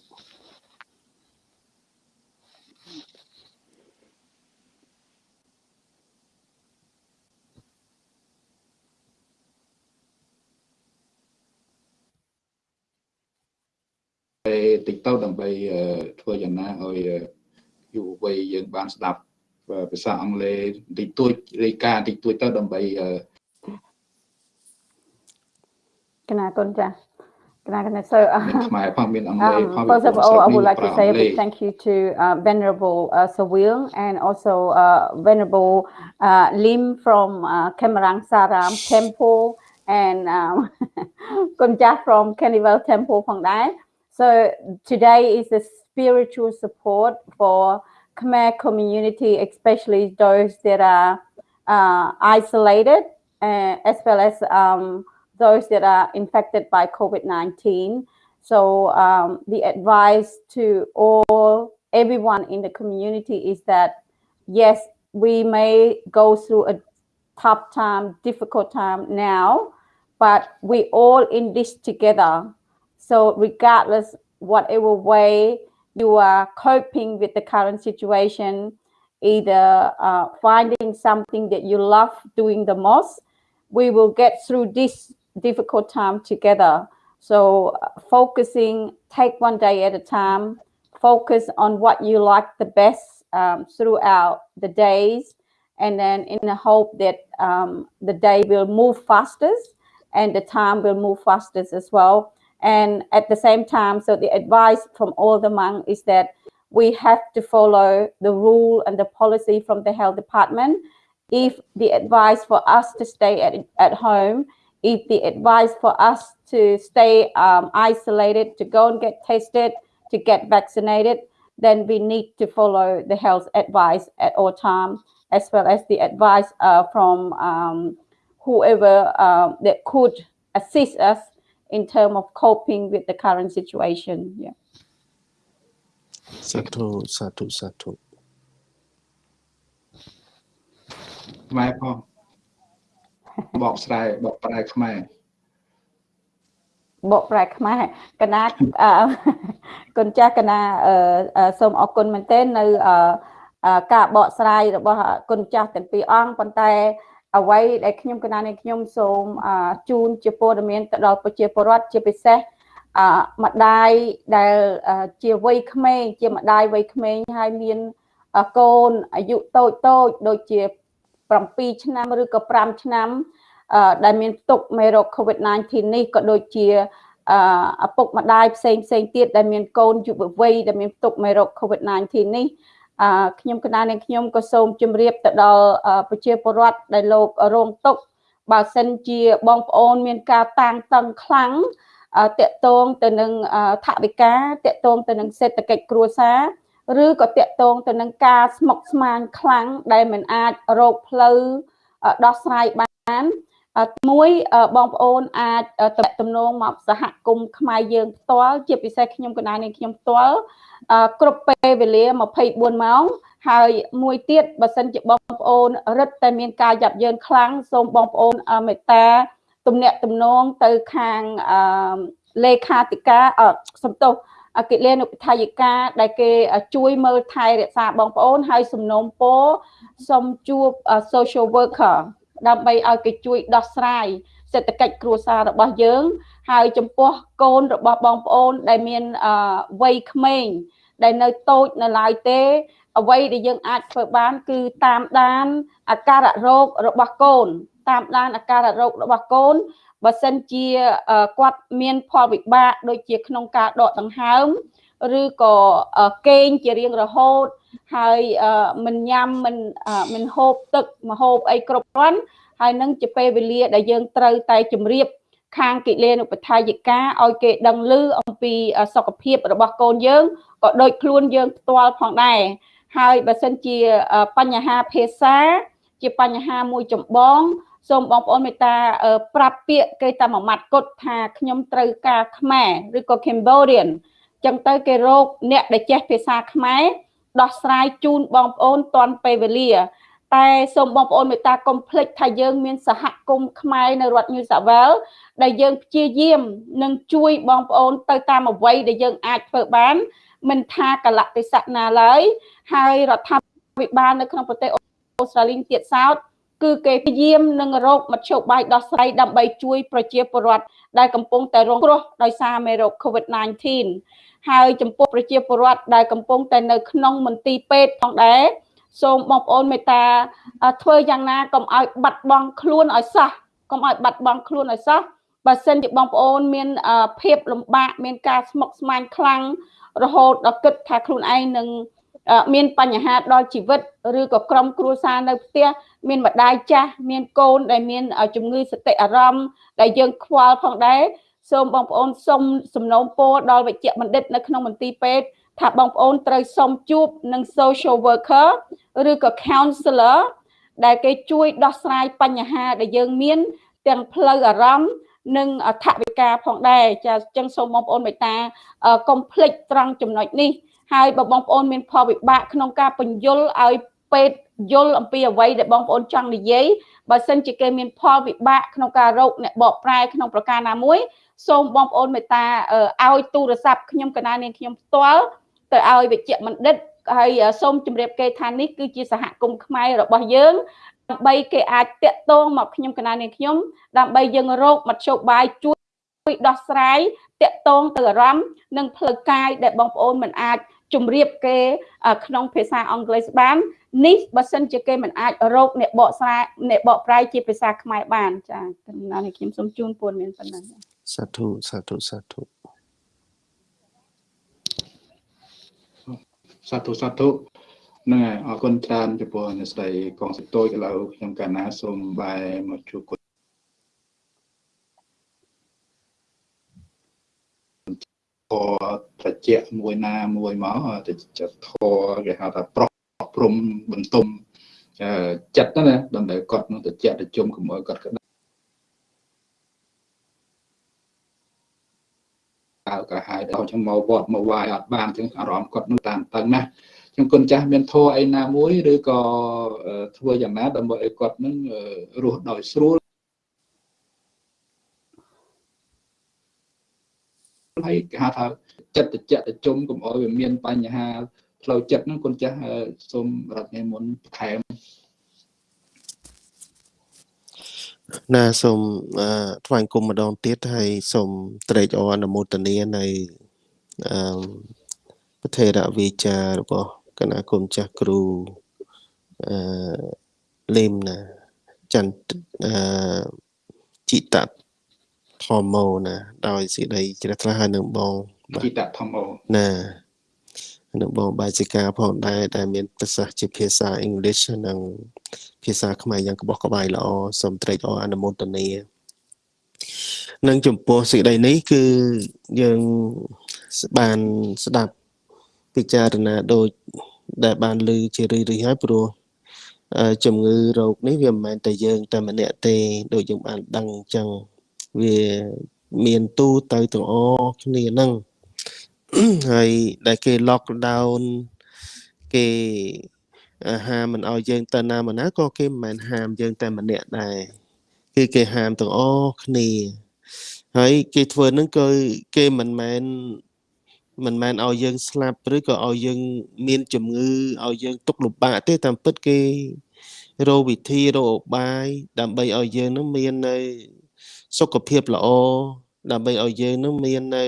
តិចទៅដើម្បីធ្វើយ៉ាងណាឲ្យយុវវ័យយើងបានស្ដាប់ភាសាអង់គ្លេសតិចតួចរាយការណ៍តិចតួចទៅដើម្បីកណាកូនចា Can I, can I, so uh, um, first of all, I would like to say a big thank you to uh, Venerable uh, Sawil and also uh, Venerable uh, Lim from uh, Kemarang Saram Temple and um, Kunja from Carnival Temple ផងដែរ So today is a spiritual support for Khmer community, especially those that are uh, isolated, uh, as well as um, those that are infected by COVID-19. So um, the advice to all, everyone in the community is that, yes, we may go through a tough time, difficult time now, but we all in this together so regardless whatever way you are coping with the current situation, either uh, finding something that you love doing the most, we will get through this difficult time together. So uh, focusing, take one day at a time, focus on what you like the best um, throughout the days, and then in the hope that um, the day will move fastest and the time will move fastest as well. And at the same time, so the advice from all the monks is that we have to follow the rule and the policy from the health department. If the advice for us to stay at, at home, if the advice for us to stay um, isolated, to go and get tested, to get vaccinated, then we need to follow the health advice at all times, as well as the advice uh, from um, whoever uh, that could assist us in terms of coping with the current situation yeah សាធុសាធុសាធុខ្មែរផងបកស្រែបកប្រែខ្មែរបកប្រែខ្មែរកណាគុណចាស់កណាសូមអរគុណមែនទែននៅការបកស្រាយរបស់គុណចាស់ទាំងពីរអង្គប៉ុន្តែ អ្វីដែលខ្ញុំកណានេះខ្ញុំសូមជូនជាព័ត៌មានទៅដល់ប្រជាពលរដ្ឋជាពិសេសអម្ដាយដែលជាវ័យក្មេងជាម្ដាយវ័យក្មេងហើយមានកូនអាយុតូចតូចដូចជា7ឆ្នាំឬក៏5ឆ្នាំដែលមានផ្ទុកមេរោគ COVID-19 នេះក៏ដូចជាអឪពុកម្ដាយផ្សេងផ្សេងទៀតដែលមានកូនយុវវ័យដែលមានទុកមេរោគ COVID-19 នេះអឺ ខ្ញុំកណានាងខ្ញុំក៏សូមជម្រាបទៅដល់ប្រជាពលរដ្ឋដែលលោករងទុក្ខបើសិនជាបងប្អូនមានការតាំងតឹងខ្លាំងតកតងទៅនឹងថវិកាតកតងទៅនឹងសេដ្ឋកិច្ចគ្រួសារឬក៏តកតងទៅនឹងការស្មុគស្មាញខ្លាំងដែលមិនអាចរកផ្លូវដោះស្រាយបាន មួយបងប្អូនអាចតំទំនងមកសហគមន៍ខ្មែរយើងផ្ទាល់ជាពិសេសខ្ញុំកណានេះខ្ញុំផ្ទាល់គ្រប់ពេលវេលា24ម៉ោងហើយមួយទៀតបើសិនជាបងប្អូនរឹតតែមានការយ៉ាប់យ៉ឺនខ្លាំងសូមបងប្អូនមេត្តាទំនាក់ទំនងទៅខាងលេខាធិការសំទោសអគិលានុបដ្ឋាយិកាដែលគេជួយមើលថែរក្សាបងប្អូនហើយសំណូមពរសូមជួប social worker ដើម្បីឲ្យគេជួយដោះស្រាយសេដ្ឋកិច្ចគ្រួសាររបស់យើង ហើយចំពោះកូនរបស់បងប្អូនដែលមានវ័យក្មេងដែលនៅតូចនៅឡើយទេ អ្វីដែលយើងអាចធ្វើបាន គឺតាមដានអាការៈរោគរបស់កូន តាមដានអាការៈរោគរបស់កូនបើសិនជាគាត់មានផលវិបាកដូចជាក្នុងការដកដង្ហើម ឬក៏គេងជារៀងរហូត ហើយមិនញ៉ាំមិនមិនហូបទឹកម្ហូបអីគ្រប់គ្រាន់ហើយនឹងជាពេលវេលាដែលយើងត្រូវតែជម្រាបខាងគិលានុបដ្ឋាយិកាឲ្យគេដឹងឮអំពីសុខភាពរបស់កូនយើងក៏ដូចខ្លួនយើងផ្ទាល់ផងដែរហើយបើសិនជាបញ្ហាភាសា ជាបញ្ហាមួយចម្បងសូមបងប្អូនមេត្តាប្រាប់ពាក្យគេតែមួយម៉ាត់គត់ថាខ្ញុំត្រូវការខ្មែរឬក៏ Cambodian ចឹងទៅគេរកអ្នកដែលចេះភាសាខ្មែរ ដោះស្រាយជូនបងប្អូនតាន់ពេលវេលា តែសូមបងប្អូនមេត្តាកុំភ្លេចថាយើងមានសហគមន៍ខ្មែរនៅរដ្ឋ New South Wales ដែលយើងព្យាយាមនឹងជួយបងប្អូនទៅតាមអ្វីដែលយើងអាចធ្វើបាន មិនថាកលៈទេសៈណាឡើយហើយរដ្ឋាភិបាលនៅក្នុងប្រទេសអូស្ត្រាលីទៀតសោតគឺគេព្យាយាមនឹងរកមធ្យោបាយដោះស្រាយដើម្បីជួយប្រជាពលរដ្ឋដែលកំពុងតែរងគ្រោះដោយសារមេរោគ COVID-19 ហើយចំពោះប្រជាពលរដ្ឋដែលកំពុងតែនៅក្នុងមន្ទីរពេទ្យផងដែរសូមបងប្អូនមេត្តាធ្វើយ៉ាងណាកុំឲ្យបាត់បង់ខ្លួនឲ្យសោះកុំឲ្យបាត់បង់ខ្លួនឲ្យសោះបើសិនជាបងប្អូនមានភាពលំបាកមានការស្មុគស្មាញខ្លាំងរហូតដល់គិតថាខ្លួនឯងនឹងមានបញ្ហាដល់ជីវិតឬក៏ក្រុមគ្រួសារនៅផ្ទះមានម្ដាយចាស់មានកូនដែលមានជំងឺសតិអារម្មណ៍ដែលយើងខ្វល់ផងដែរ សូមបងប្អូនសូមសំណូមពរដល់វិជ្ជបណ្ឌិតនៅក្នុងមន្ទីរពេទ្យថាបងប្អូនត្រូវសុំជួបនឹង social worker ឬក៏ counselor ដែលគេជួយដោះស្រាយបញ្ហាដែលយើងមាន ទាំងផ្លូវអារម្មណ៍និងថវិកាផងដែរចាអញ្ចឹងសូមបងប្អូនមេត្តាកុំភ្លេចត្រង់ចំណុចនេះហើយបើបងប្អូនមានផលវិបាកក្នុងការបញ្យលឲ្យពេទ្យយល់អំពីអ្វីដែលបងប្អូនចង់និយាយបើសិនជាគេមានផលវិបាកក្នុងការរកអ្នកបកប្រែក្នុងប្រការណាមួយ សូមបងប្អូនមេត្តាឲ្យទូរស័ព្ទខ្ញុំកណានាងខ្ញុំផ្ទាល់ទៅឲ្យវិជ្ជបណ្ឌិតហើយសូមជម្រាបគេថានេះគឺជាសហគមន៍ខ្មែររបស់យើងដើម្បីគេអាចតាក់ទងមកខ្ញុំកណានាងខ្ញុំដើម្បីយើងរកមធ្យោបាយជួយដោះស្រាយតាក់ទងទៅអារម្មណ៍និងផ្លូវកាយដែលបងប្អូនមិនអាចជម្រាបគេក្នុងភាសាអង់គ្លេសបាននេះបើសិនជាគេមិនអាចរកអ្នកបកស្រាយអ្នកបកប្រែជាភាសាខ្មែរបានចាកំណត់នេះខ្ញុំសូមជូនព័ត៌មានប៉ុណ្ណឹង សាធុសាធុសាធុសាធុសាធុហ្នឹងហើយអរគុណច្រើនចំពោះអ្នកស្រីកងសិតូចឥឡូវខ្ញុំកាលណាសូមបែរមកជួបគុណត្រជាក់មួយណាមួយមកទៅចិត្តធរគេហៅថាប្រោះព្រំបន្ទុំចិត្តណាដើម្បីគាត់នឹងត្រជាក់ទៅជុំកុំឲ្យគាត់ក្តៅ ក៏ហើយដល់ខ្ញុំមកវត្តមកវាយអត់បានចឹងអារម្មណ៍គាត់នោះតាមតឹងណាខ្ញុំគុណចាស់មានធัวអីណាមួយឬក៏ធ្វើយ៉ាងណាដើម្បីឲ្យគាត់នឹងរស់ដោយស្រួលហើយគេហៅថាចិត្តតិចតិជុំកុំអោយវាមានបញ្ហាផ្លូវចិត្តហ្នឹងគុណចាស់សូមរដ្ឋនិមន្តបន្ថែម ណាសូមថ្វាយគុំម្ដងទៀតហើយសូមត្រេកអរអនុមោទនានៅអឺប្រធេរវិចាររបស់គណៈគុំចាស់គ្រូអឺលឹមណាចន្ទអឺជីតធម្មោណា ដោយសេចក្តីជ្រះថ្លាហើយនឹងបងបាជីទតធម្មោណានឹងបងបាសិកាផងដែរដែលមាន ប្រសាសន៍ជាភាសា English និង ភាសាខ្មែរយ៉ាងក្បោះក្បាយល្អសូមត្រេកអរអនុមោទនានិងចំពោះសេចក្តីនេះគឺយើងបានស្ដាប់ពិចារណាដូចដែលបានលើជារឿយៗហើយព្រោះអឺជំងឺរោគនេះវាមិនមែនតែយើងតែម្នាក់ទេដូចយើងបានដឹងអញ្ចឹងវាមានទូទៅទាំងអស់គ្នាហ្នឹងហើយដែលគេ lock down គេអា ហាមមិនឲ្យយើងទៅណាមកណាក៏គេមិនមែនហាមយើងតែម្នាក់ដែរគឺគេហាមទាំងអស់គ្នាហើយគេធ្វើហ្នឹងក៏គេមិនមែនមិនមែនឲ្យយើងស្លាប់ឬក៏ឲ្យយើងមានជំងឺឲ្យយើងទុកលំបាកទេតាមពិតគេរកវិធីរកឧបាយដើម្បីឲ្យយើងនឹងមាននៅសុខភាពល្អដើម្បីឲ្យយើងនឹងមាននៅ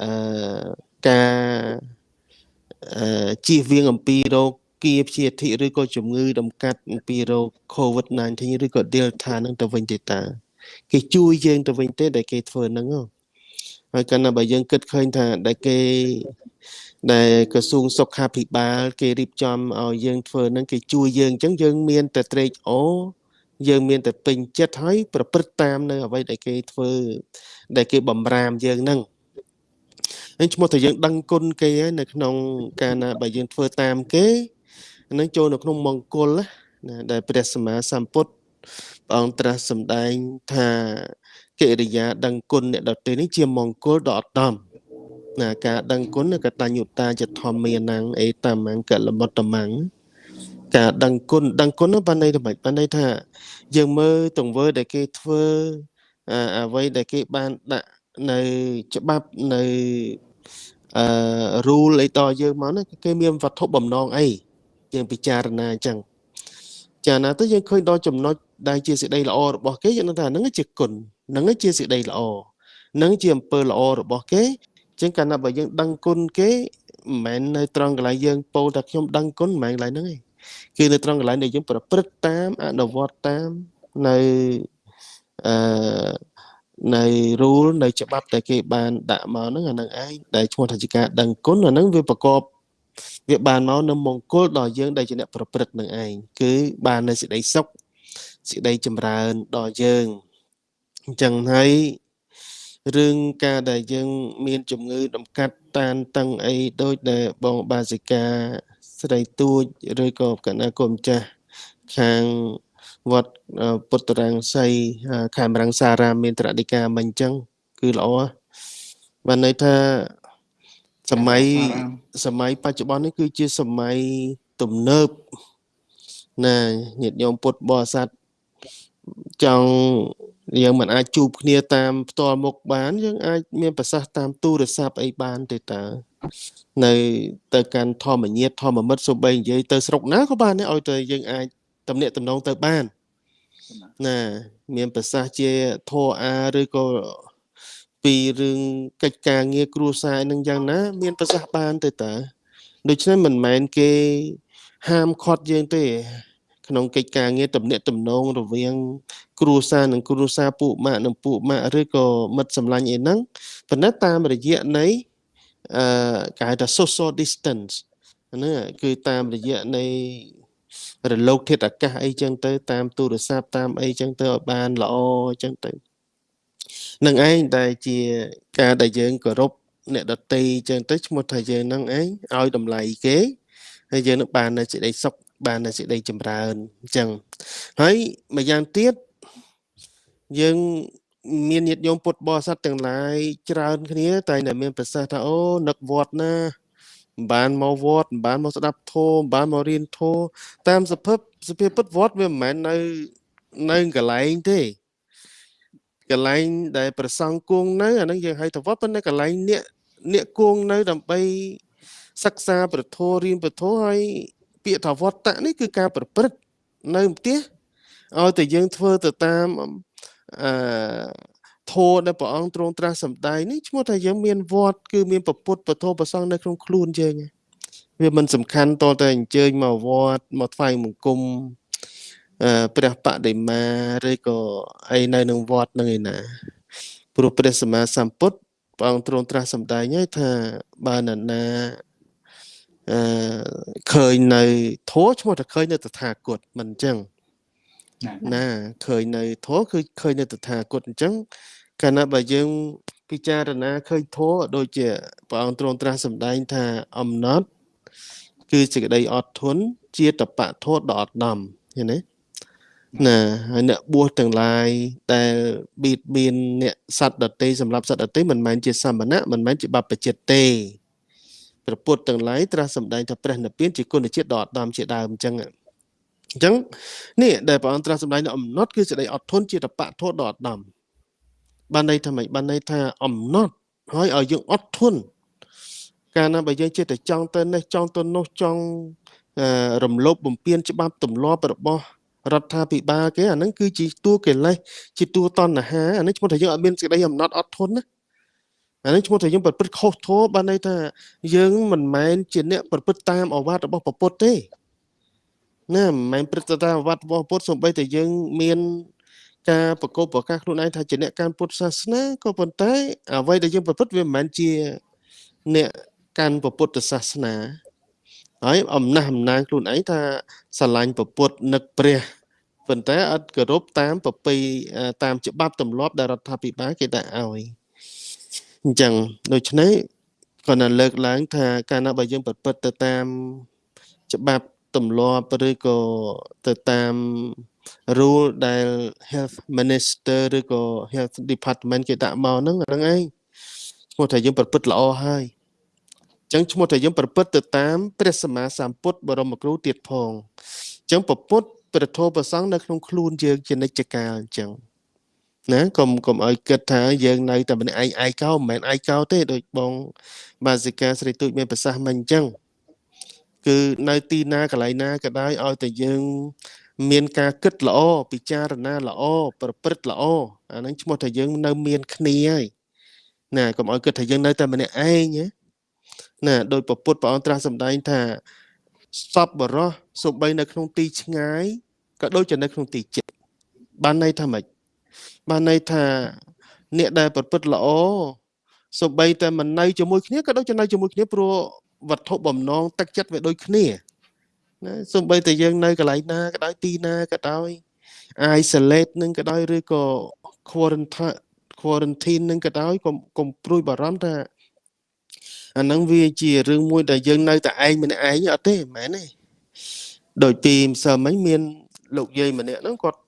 អឺការអឺជៀសវាងអំពីរោគ គៀព្យាធិឬក៏ជំងឺដំកាត់អំពីរោគ COVID-19 ឬក៏ Delta ហ្នឹងទៅវិញទេតា គេជួយយើងទៅវិញទេដែលគេធ្វើហ្នឹងហ៎ហើយកាលណាបើយើងគិតឃើញថាដែលគេដែលក្រសួងសុខាភិបាល គេរៀបចំឲ្យយើងធ្វើហ្នឹងគេជួយយើងអញ្ចឹងយើងមានតែត្រេកអរយើងមានតែពេញចិត្តហើយប្រព្រឹត្តតាមនៅអ្វីដែលគេធ្វើដែលគេបំរាមយើងហ្នឹងហើយឈ្មោះថាយើងដឹងគុណគេហើយនៅក្នុង កាលណាបើយើងធ្វើតាមគេ នឹងចូលនៅក្នុងមង្គលណាដែលព្រះសម្មាសម្ពុទ្ធព្រះអង្គត្រាស់សម្ដែងថាកិរិយាដឹងគុណអ្នកដទៃនេះជាមង្គលដ៏ឧត្តមណាការដឹងគុណកតញ្ញុតាចធម្មានੰអេតមង្កលមុត្តមੰការដឹងគុណដឹងគុណនោះបានន័យថាម៉េចបានន័យថាយើងមើលទង្វើដែលគេធ្វើអាអ្វីដែលគេបានដាក់នៅច្បាប់នៅអឺ rule អីតយើងមកហ្នឹងគេមានវត្ថុបំណងអី យើងពិចារណាអញ្ចឹងចាណាទៅយើងឃើញដល់ចំណុចដែលជាសេចក្តីល្អរបស់គេយើងនឹងថាហ្នឹងជាគុណហ្នឹងជាសេចក្តីល្អហ្នឹងជាអំពើល្អរបស់គេអញ្ចឹងកាលណាបើយើងដឹងគុណគេមិនមែននៅត្រង់កន្លែងយើងពោលថាខ្ញុំដឹងគុណមិនមែនកន្លែងហ្នឹងទេគឺនៅត្រង់កន្លែងដែលយើងប្រព្រឹត្តតាមអនុវត្តតាមនៅអឺនៃ rule នៃច្បាប់ដែលគេបានដាក់មកហ្នឹងអាហ្នឹងឯងដែលឈ្មោះថាជាការដឹងគុណអាហ្នឹងវាប្រកប វាបានមកនៅមង្គលដល់យើងដែលជាអ្នកប្រព្រឹត្តនឹងឯងគឺបាននៅសេចក្តីសុខសេចក្តីចម្រើនដល់យើងអញ្ចឹងហើយរឿងការដែលយើងមានជំងឺដំកាត់តានតឹងអីដូចដែលបងបាសិកាស្រីទួចឬក៏កណ្ណាគុំចាស់ខាងវត្តពុទ្ធរាំងសីខេមរង្សារាមមានត្រដីកាមិញអញ្ចឹងគឺល្អបានន័យថា សម័យសម័យបច្ចុប្បន្ននេះគឺជាសម័យទំនើបណាញាតិញោមពុទ្ធបរិស័ទចង់យើងមិនអាចជួបគ្នាតាមផ្ទាល់មុខបានយើងអាចមានប្រសាសន៍តាមទូរស័ព្ទអីបានទេតើនៅទៅកាន់ធម្មញាតធម្មមិត្តសូម្បីនិយាយទៅស្រុកណាក៏បានដែរឲ្យទៅយើងអាចតំណាក់តំណងទៅបានណាមានប្រសាសន៍ជាធរអាឬក៏ ពីរឿងកិច្ចការងារគ្រួសារនឹងយ៉ាងណា មានប្រសាសន៍បានទៅតើដូច្នេះមិនមែនគេហាមឃាត់យើងទេ ក្នុងកិច្ចការងារតំណាក់តំណងរវាង គ្រួសារនិងគ្រួសារពួកម៉ាក់និងពួកម៉ាក់ឬក៏មិត្តសម្លាញ់អីហ្នឹងប៉ុន្តែតាមរយៈនៃអឺគេហៅថា social distance ហ្នឹងគឺតាមរយៈនៃរលកធាតុអាកាសអីចឹងទៅ តាមទូរស័ព្ទតាមអីចឹងទៅឲ្យបានល្អចឹងទៅ នឹងឯងដែលជាការដែលយើងគោរពអ្នកដតីចឹងទៅឈ្មោះថាយើងនឹងឯងឲ្យតម្លៃគេហើយយើងនឹងបាននៅសេចក្តីសុខបាននៅសេចក្តីចម្រើនអញ្ចឹងហើយម្យ៉ាងទៀតយើងមានញាតិញោមពុទ្ធបរិស័ទទាំងឡាយច្រើនគ្នាតែតែមានប្រសាសន៍ថាអូនឹកវត្តណាមិនបានមកវត្តមិនបានមកស្ដាប់ធម៌មិនបានមករៀនធម៌តាមសភាពសភាពពុទ្ធវត្តវាមិនមែននៅនៅកន្លែងទេ កន្លែងដែលប្រសង់គង់នៅអានឹងយើងហៅថាវត្តប៉ុន្តែកន្លែងអ្នកអ្នកគង់នៅដើម្បីសិក្សាប្រធររៀនប្រធរហើយពាក្យថាវត្តៈនេះគឺការប្រព្រឹត្តនៅផ្ទះឲ្យតែយើងធ្វើទៅតាមអឺធម៌ដែលព្រះអង្គទ្រង់ត្រាស់សម្ដែងនេះឈ្មោះថាយើងមានវត្តគឺមានពពុទ្ធពធប្រសងនៅក្នុងខ្លួនយើងវាមិនសំខាន់តតែអញ្ជើញមកវត្តមកថ្វាយបង្គំ ព្រះបដិមាឬក៏អីនៅនឹងវត្តនឹងឯណាព្រោះព្រះសម្មាសម្ពុទ្ធព្រះអង្គទ្រង់ត្រាស់សម្ដែងហើយថាបើនរណាអឺឃើញនៅធัวឈ្មោះថាឃើញនៅតថាគតមិនអញ្ចឹងណាឃើញនៅធម៌គឺឃើញនៅតថាគតអញ្ចឹងកាលណាបើយើងពិចារណាឃើញធម៌ដូចជាព្រះអង្គទ្រង់ត្រាស់សម្ដែងថាអំណត់ គឺសេចក្តីអត់ធន់ជាតបៈធម៌ដ៏អត់ដំឃើញទេ ណាហើយអ្នកបួសទាំងឡាយដែលបៀតបៀនអ្នកសត្វដតីសម្រាប់សត្វដតីមិនមែនជាសមណៈមិនមែនជាបព្វជិតទេព្រះពុទ្ធទាំងឡាយត្រាស់សម្ដែងថាព្រះនិព្វានជាគុណជាតិដ៏អត់ដំជាដើមអញ្ចឹងអញ្ចឹងនេះដែលព្រះអង្គត្រាស់សម្ដែងនៅអំណត់គឺសេចក្តីអត់ធន់ជាតបៈធម៌ដ៏អត់ដំបានន័យថាម៉េចបានន័យថាអំណត់ហើយឲ្យយើងអត់ធន់កាលណាបើយើងចិត្តតែចង់ទៅនេះចង់ទៅនោះចង់រំលោភបំពានច្បាប់ទម្លាប់របស់ រដ្ឋាភិបាលគេអាហ្នឹងគឺជាតួកិលេសជាតួតណ្ហាអានេះឈ្មោះថាយើងអត់មានសេចក្តីអំណត់អត់ធន់ណាអានេះឈ្មោះថាយើងប្រព្រឹត្តខុសធម៌បានន័យថាយើងមិនមែនជាអ្នកប្រព្រឹត្តតាមអវាទរបស់ពុទ្ធទេណាមិនមែនព្រឹត្តតាមអវាទរបស់ពុទ្ធសូម្បីតែយើងមានការប្រកបប្រកាសខ្លួនឯងថាជាអ្នកកាន់ពុទ្ធសាសនាក៏ប៉ុន្តែអ្វីដែលយើងប្រព្រឹត្តវាមិនមែនជាអ្នកកាន់ពុទ្ធសាសនា ហើយអំណះអំណាងខ្លួនឯងថាស្រឡាញ់ពុទ្ធនឹកព្រះប៉ុន្តែអត់គោរពតាមប្រពៃតាមច្បាប់ទម្លាប់ដែលរដ្ឋាភិបាលគេដាក់ឲ្យអញ្ចឹងដូច្នេះគាត់ណាលើកឡើង ថាកាលណាបើយើងប្រព្រឹត្តទៅតាមច្បាប់ទម្លាប់ឬក៏ទៅតាម rule ដែល health minister ឬក៏ health department គេដាក់មកហ្នឹងហ្នឹងឯងឈ្មោះថាយើងប្រព្រឹត្តល្អហើយអញ្ចឹងឈ្មោះថាយើងប្រព្រឹត្តទៅតាមព្រះសម្មាសម្ពុទ្ធបរមគ្រូទៀតផងអញ្ចឹងពពុទ្ធព្រះធម៌ប្រសង់នៅក្នុងខ្លួនយើងជានិច្ចកាលអញ្ចឹងណាកុំកុំឲ្យគិតថាយើងនៅតែម្នាក់ឯងឯកោមិនមែនឯកោទេដូចបង បាសិកាស្រីទូចមានប្រសាសន៍មិនអញ្ចឹងគឺនៅទីណាកន្លែងណាក៏ដោយឲ្យតែយើង មានការគិតល្អពិចារណាល្អប្រព្រឹត្តល្អអាហ្នឹងឈ្មោះថាយើងនៅមានគ្នាហើយណាកុំឲ្យគិតថាយើងនៅតែម្នាក់ឯងណា ដោយពពុទ្ធព្រះអង្គត្រាស់សម្ដែងថាសពបរោះសូម្បីនៅក្នុងទីឆ្ងាយក៏ដូចជានៅក្នុងទីជិតបានន័យថាម៉េចបានន័យថាអ្នកដែលប្រព្រឹត្តល្អសូម្បីតែមិននៅជាមួយគ្នាក៏ដូចជានៅជាមួយគ្នាព្រោះវត្ថុបំណងទឹកចិត្តវាដូចគ្នាណាសូម្បីតែយើងនៅកន្លែងណាក៏ដោយទីណាក៏ដោយ isolate នឹងក៏ដោយឬក៏ quarantine quarantine នឹងក៏ដោយកុំកុំព្រួយបារម្ភថា អាហ្នឹងវាជារឿងមួយដែលយើងនៅតែឯងម្នាក់ឯងអត់ទេមែនទេដោយពីម្សិលមិញមាន លោកយាយម្នាក់ហ្នឹងគាត់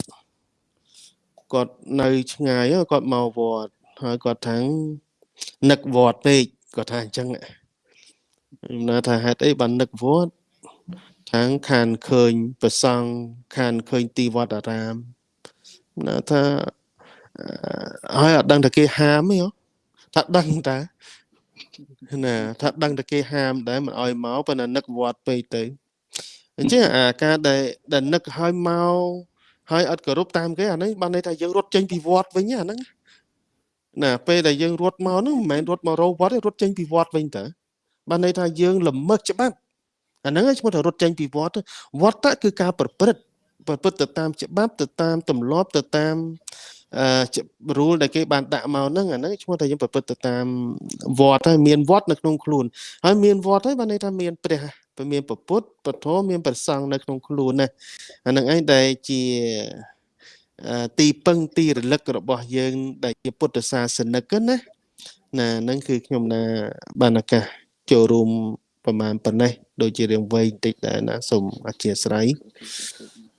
គាត់នៅឆ្ងាយគាត់មកវត្តហើយគាត់ថានឹកវត្តពេកគាត់ថាអញ្ចឹងខ្ញុំណាថាហេតុអីបាននឹកវត្តខាងខានឃើញប្រសង់ខានឃើញទីវត្តអារាមណាថាហើយអត់ដឹងថាគេហាមទេថាដឹងតា ណាថាដឹងតែគេហាមដែរមិនអោយមកប៉ុន្តែនឹកវត្តពេកទៅអញ្ចឹងអាការដែលដែលនឹកឲ្យមកហើយអត់គោរពតាមគេអាហ្នឹងបានន័យថាយើងរត់ចេញពីវត្តវិញអាហ្នឹងណាពេលដែលយើងរត់មកហ្នឹងមិនមែនរត់មករោវត្តទេរត់ចេញពីវត្តវិញតើបានន័យថាយើងល្មើសច្បាប់អាហ្នឹងឈ្មោះថារត់ចេញពីវត្តវត្តគឺការប្រព្រឹត្តប្រព្រឹត្តទៅតាមច្បាប់ទៅតាមទម្លាប់ទៅតាម អឺ rule ដែលគេបានដាក់មកហ្នឹងអាហ្នឹងឈ្មោះថាយើងប្រព្រឹត្តទៅតាមវត្តហើយមានវត្តនៅក្នុងខ្លួនហើយមានវត្តហើយបានន័យថាមានព្រះមានពុទ្ធពធមានប្រសង់នៅក្នុងខ្លួនណាអាហ្នឹងឯងដែលជាទីពឹងទីរលឹករបស់យើង ដែលជាពុទ្ធសាសនិកណាណាហ្នឹងគឺខ្ញុំណាបានឱកាសចូលរួមប្រហែលប៉ុណ្ណេះដូចជារឿងវែងតិចដែរណាសូមអធិស្ឋាន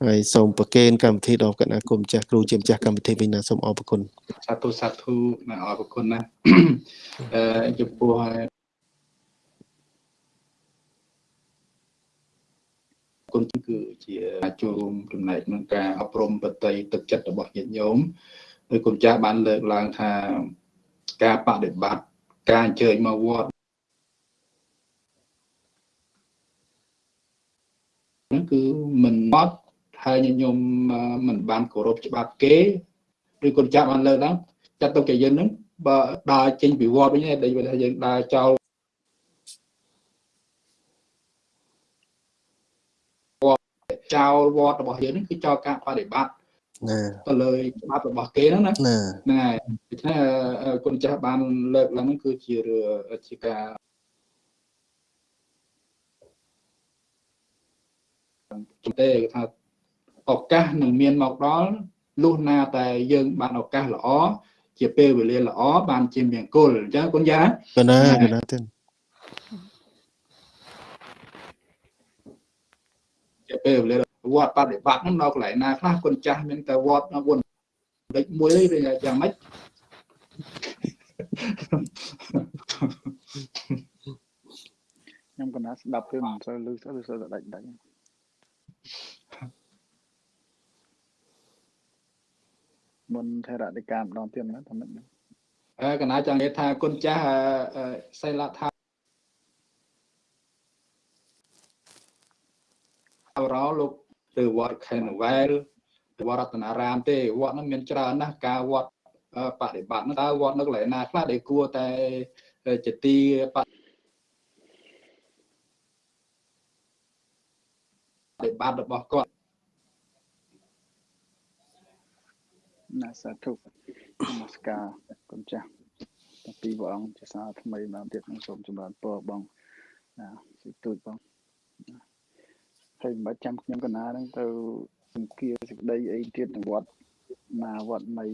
ហើយសូមប្រគេនកម្មវិធីដល់គណៈគុំចាស់គ្រូជាម្ចាស់កម្មវិធីវិញណាសូមអរគុណសាធុសាធុណាអរគុណណាអឺចំពោះគុណគឺជាចូលរួមចំណែកក្នុងការអប់រំបតីទឹកចិត្តរបស់ញាតិញោមដោយគុណចាស់បានលើកឡើងថាការបដិបត្តិការអញ្ជើញមកវត្តហ្នឹងគឺមិនអត់ ហើយញញោមមិនបានគោរពច្បាប់គេឬគុណចាស់បានលើកឡើងចាត់ទុកជាយើងហ្នឹងបើដើរចេញពីវត្តវិញដែលថាយើងដើរចោលចោលវត្តរបស់យើងហ្នឹងគឺចោលការបដិបត្តិណាទៅលើច្បាប់របស់គេហ្នឹងណាណាហ្នឹងហើយដូច្នេះអឺគុណចាស់បានលើកឡើងហ្នឹងគឺជារឿងជាការជំទេគេថា ឱកាសនឹងមានមកដល់លុះណាតែយើងបានឱកាសល្អជាពេលវេលាល្អបានជាមង្គលអញ្ចឹងគុណចាស់កណាកណាទេជាពេលវេលាវត្តបដិបត្តិហ្នឹងនៅកន្លែងណាខ្លះគុណចាស់មានតែវត្តនៅវត្តលេខមួយទេយ៉ាងម៉េចខ្ញុំកណាស្ដាប់ទៅមិនសូវលឺស្អីសូវតែដាច់ដាច់ មុនថេរដីកាម្ដងទៀតណាថាមិនអើកណាចង់និយាយថាគុណចាស់អឺអឺសិលថាអរោលោកទៅវត្តខេនវែលទៅវត្តរតនារាមទេវត្តហ្នឹងមានច្រើនណាស់ការវត្តអឺបដិបត្តិហ្នឹងតើវត្តនៅកន្លែងណាខ្លះដែលគួរតែជាទីបដិបត្តិរបស់គាត់ ណាសាធុនមស្ការគុណចាស់តាពីព្រះអង្គជាសាថ្មីម្ដងទៀតនឹងសូមចម្រើនពរបងណាសិទូចបងណាហើយមិនបាច់ចាំខ្ញុំកណាហ្នឹងទៅសង្គាសេចក្តីអីទៀតនៅវត្តណាវត្តមី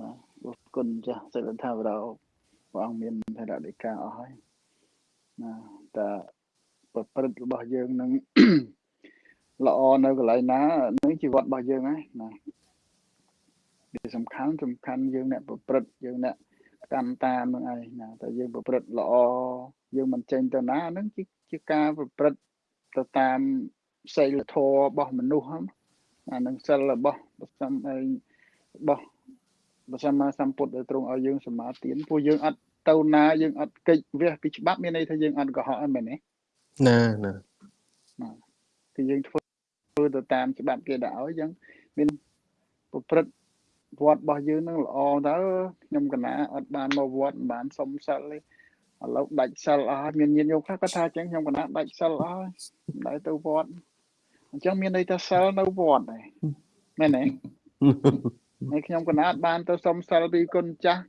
ណាអរគុណចាស់សិលថាវរោព្រះអង្គមានថេរដីកាអស់ហើយណាតែប្រព្រឹត្តរបស់យើងនឹងល្អនៅកន្លែងណានឹងជីវិតរបស់យើងហើយណា វាសំខាន់សំខាន់យើងអ្នកប្រព្រឹត្តយើងអ្នកកម្មតាមនឹងឯងណាតែយើងប្រព្រឹត្តល្អយើងមិនចេញទៅណាហ្នឹងជាជាការប្រព្រឹត្តទៅតាមសីលធម៌របស់មនុស្សហ្នឹងអានឹងសិលរបស់ប្រសំឯងរបស់ព្រះសម្មាសម្ពុទ្ធដែលទ្រង់ឲ្យយើងសមាទានពួកយើងអត់ទៅណាយើងអត់កិច្ចវះពីច្បាប់មានន័យថាយើងអត់កុហកអីមែនទេណាណាគឺយើងធ្វើធ្វើទៅតាមច្បាប់គេដាក់ឲ្យយើងមានប្រព្រឹត្ត វត្តរបស់យើងនឹងល្អទៅខ្ញុំកណាអត់បានមកវត្តមិនបានសុំសិលទេឥឡូវដាច់សិលអស់ហើយមានញាតិញោមខ្លះគាត់ថាអញ្ចឹងខ្ញុំកណាដាច់សិលអស់ហើយមិនដែរទៅវត្តអញ្ចឹងមានន័យថាសិលនៅវត្តដែរមែនទេហើយខ្ញុំកណាអត់បានទៅសុំសិលពីគុណចាស់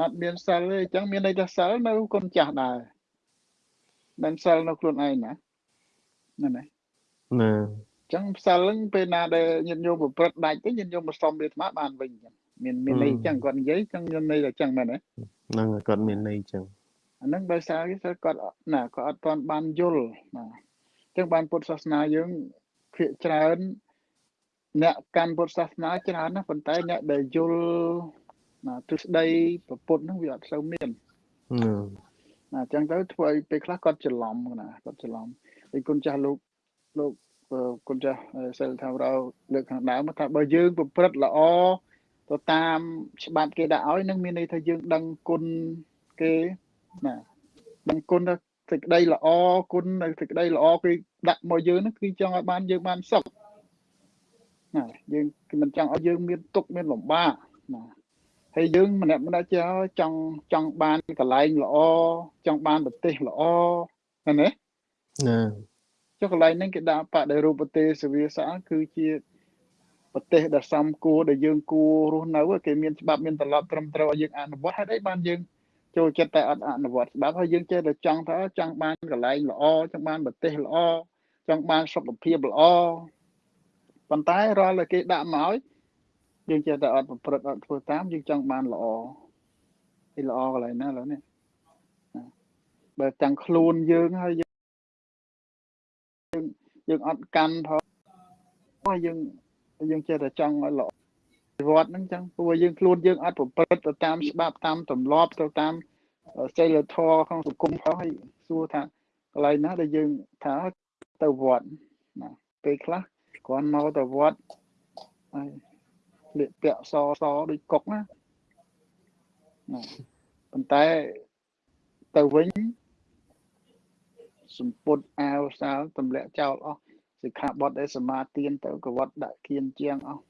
អត់មានសិលទេអញ្ចឹងមានន័យថាសិលនៅគុណចាស់ដែរមិនសិលនៅខ្លួនឯងណាមែនទេណាអញ្ចឹងផ្សិលហ្នឹងពេលណាដែលញាតិញោមប្រព្រឹត្តដាច់ទៅញាតិញោមមកសុំវាអាត្មាបានវិញអញ្ចឹងមានមានន័យអញ្ចឹងគាត់និយាយអញ្ចឹងមានន័យថាអញ្ចឹងមែនទេហ្នឹងគាត់មានន័យចឹងអាហ្នឹងដោយសារគេគាត់ណាគាត់អត់ទាន់បានយល់ណាអញ្ចឹងបានពុទ្ធសាសនាយើងភាគច្រើនអ្នកកាន់ពុទ្ធសាសនាច្រើនណាស់ប៉ុន្តែអ្នកដែលយល់ណាទិសដីប្រពុតហ្នឹងវាអត់សូវមានណាណាអញ្ចឹងទៅធ្វើឲ្យពេលខ្លះគាត់ច្រឡំណាគាត់ច្រឡំហើយគុណចាស់លោកលោកអឺ គុណចាស់សិលថារោលើកខាងដើមថាបើយើងប្រព្រឹត្តល្អទៅតាមច្បាប់គេដាក់ឲ្យនឹងមានន័យថាយើងដឹងគុណគេណាដឹងគុណថាសេចក្តីល្អគុណនៅសេចក្តីល្អគេដាក់មកយើងហ្នឹងគឺចង់ឲ្យបានយើងបានសុខណាយើងគឺមិនចង់ឲ្យយើងមានទុក្ខមានលំបាកណាហើយយើងម្នាក់ម្នាក់ចេះចង់ចង់បានកន្លែងល្អចង់បានប្រទេសល្អឃើញទេណា ចុះកន្លែងហ្នឹងគេដាក់បដិរូបទេសវាសាគឺជាប្រទេសដែលសំគួរដែលយើងគួររស់នៅគេមានច្បាប់មានត្រឡប់ត្រឹមត្រូវឲ្យយើងអនុវត្តហេតុអីបានយើងចូលចិត្តតែអត់អនុវត្តច្បាប់ហើយយើងចេះតែចង់ថាចង់បានកន្លែងល្អចង់បានប្រទេសល្អចង់បានសុខភាពល្អប៉ុន្តែរាល់តែគេដាក់មកឲ្យយើងចេះតែអត់ប្រព្រឹត្តអត់ធ្វើតាមយើងចង់បានល្អឯល្អកន្លែងណាឥឡូវនេះបើទាំងខ្លួនយើងហើយ យើងអត់កាន់ផងហើយយើងយើងចេះតែចង់ឲ្យល្អវត្តហ្នឹងចឹងព្រោះយើងខ្លួនយើងអត់ប្រព្រឹត្តទៅតាមច្បាប់តាមទម្លាប់ទៅតាមចីលធម៌ក្នុងសង្គមផងហើយសួរថាកន្លែងណាដែលយើងថាទៅវត្តណាពេលខ្លះគ្រាន់មកទៅវត្តហើយស្លៀកពាក់សសដូចកុកណាណាប៉ុន្តែទៅវិញ សម្ពុតអាវសាលទម្លាក់ចោលអស់សិក្ខាបទដែលសមាទានទៅកវត្តដាក់គៀនជាងអស់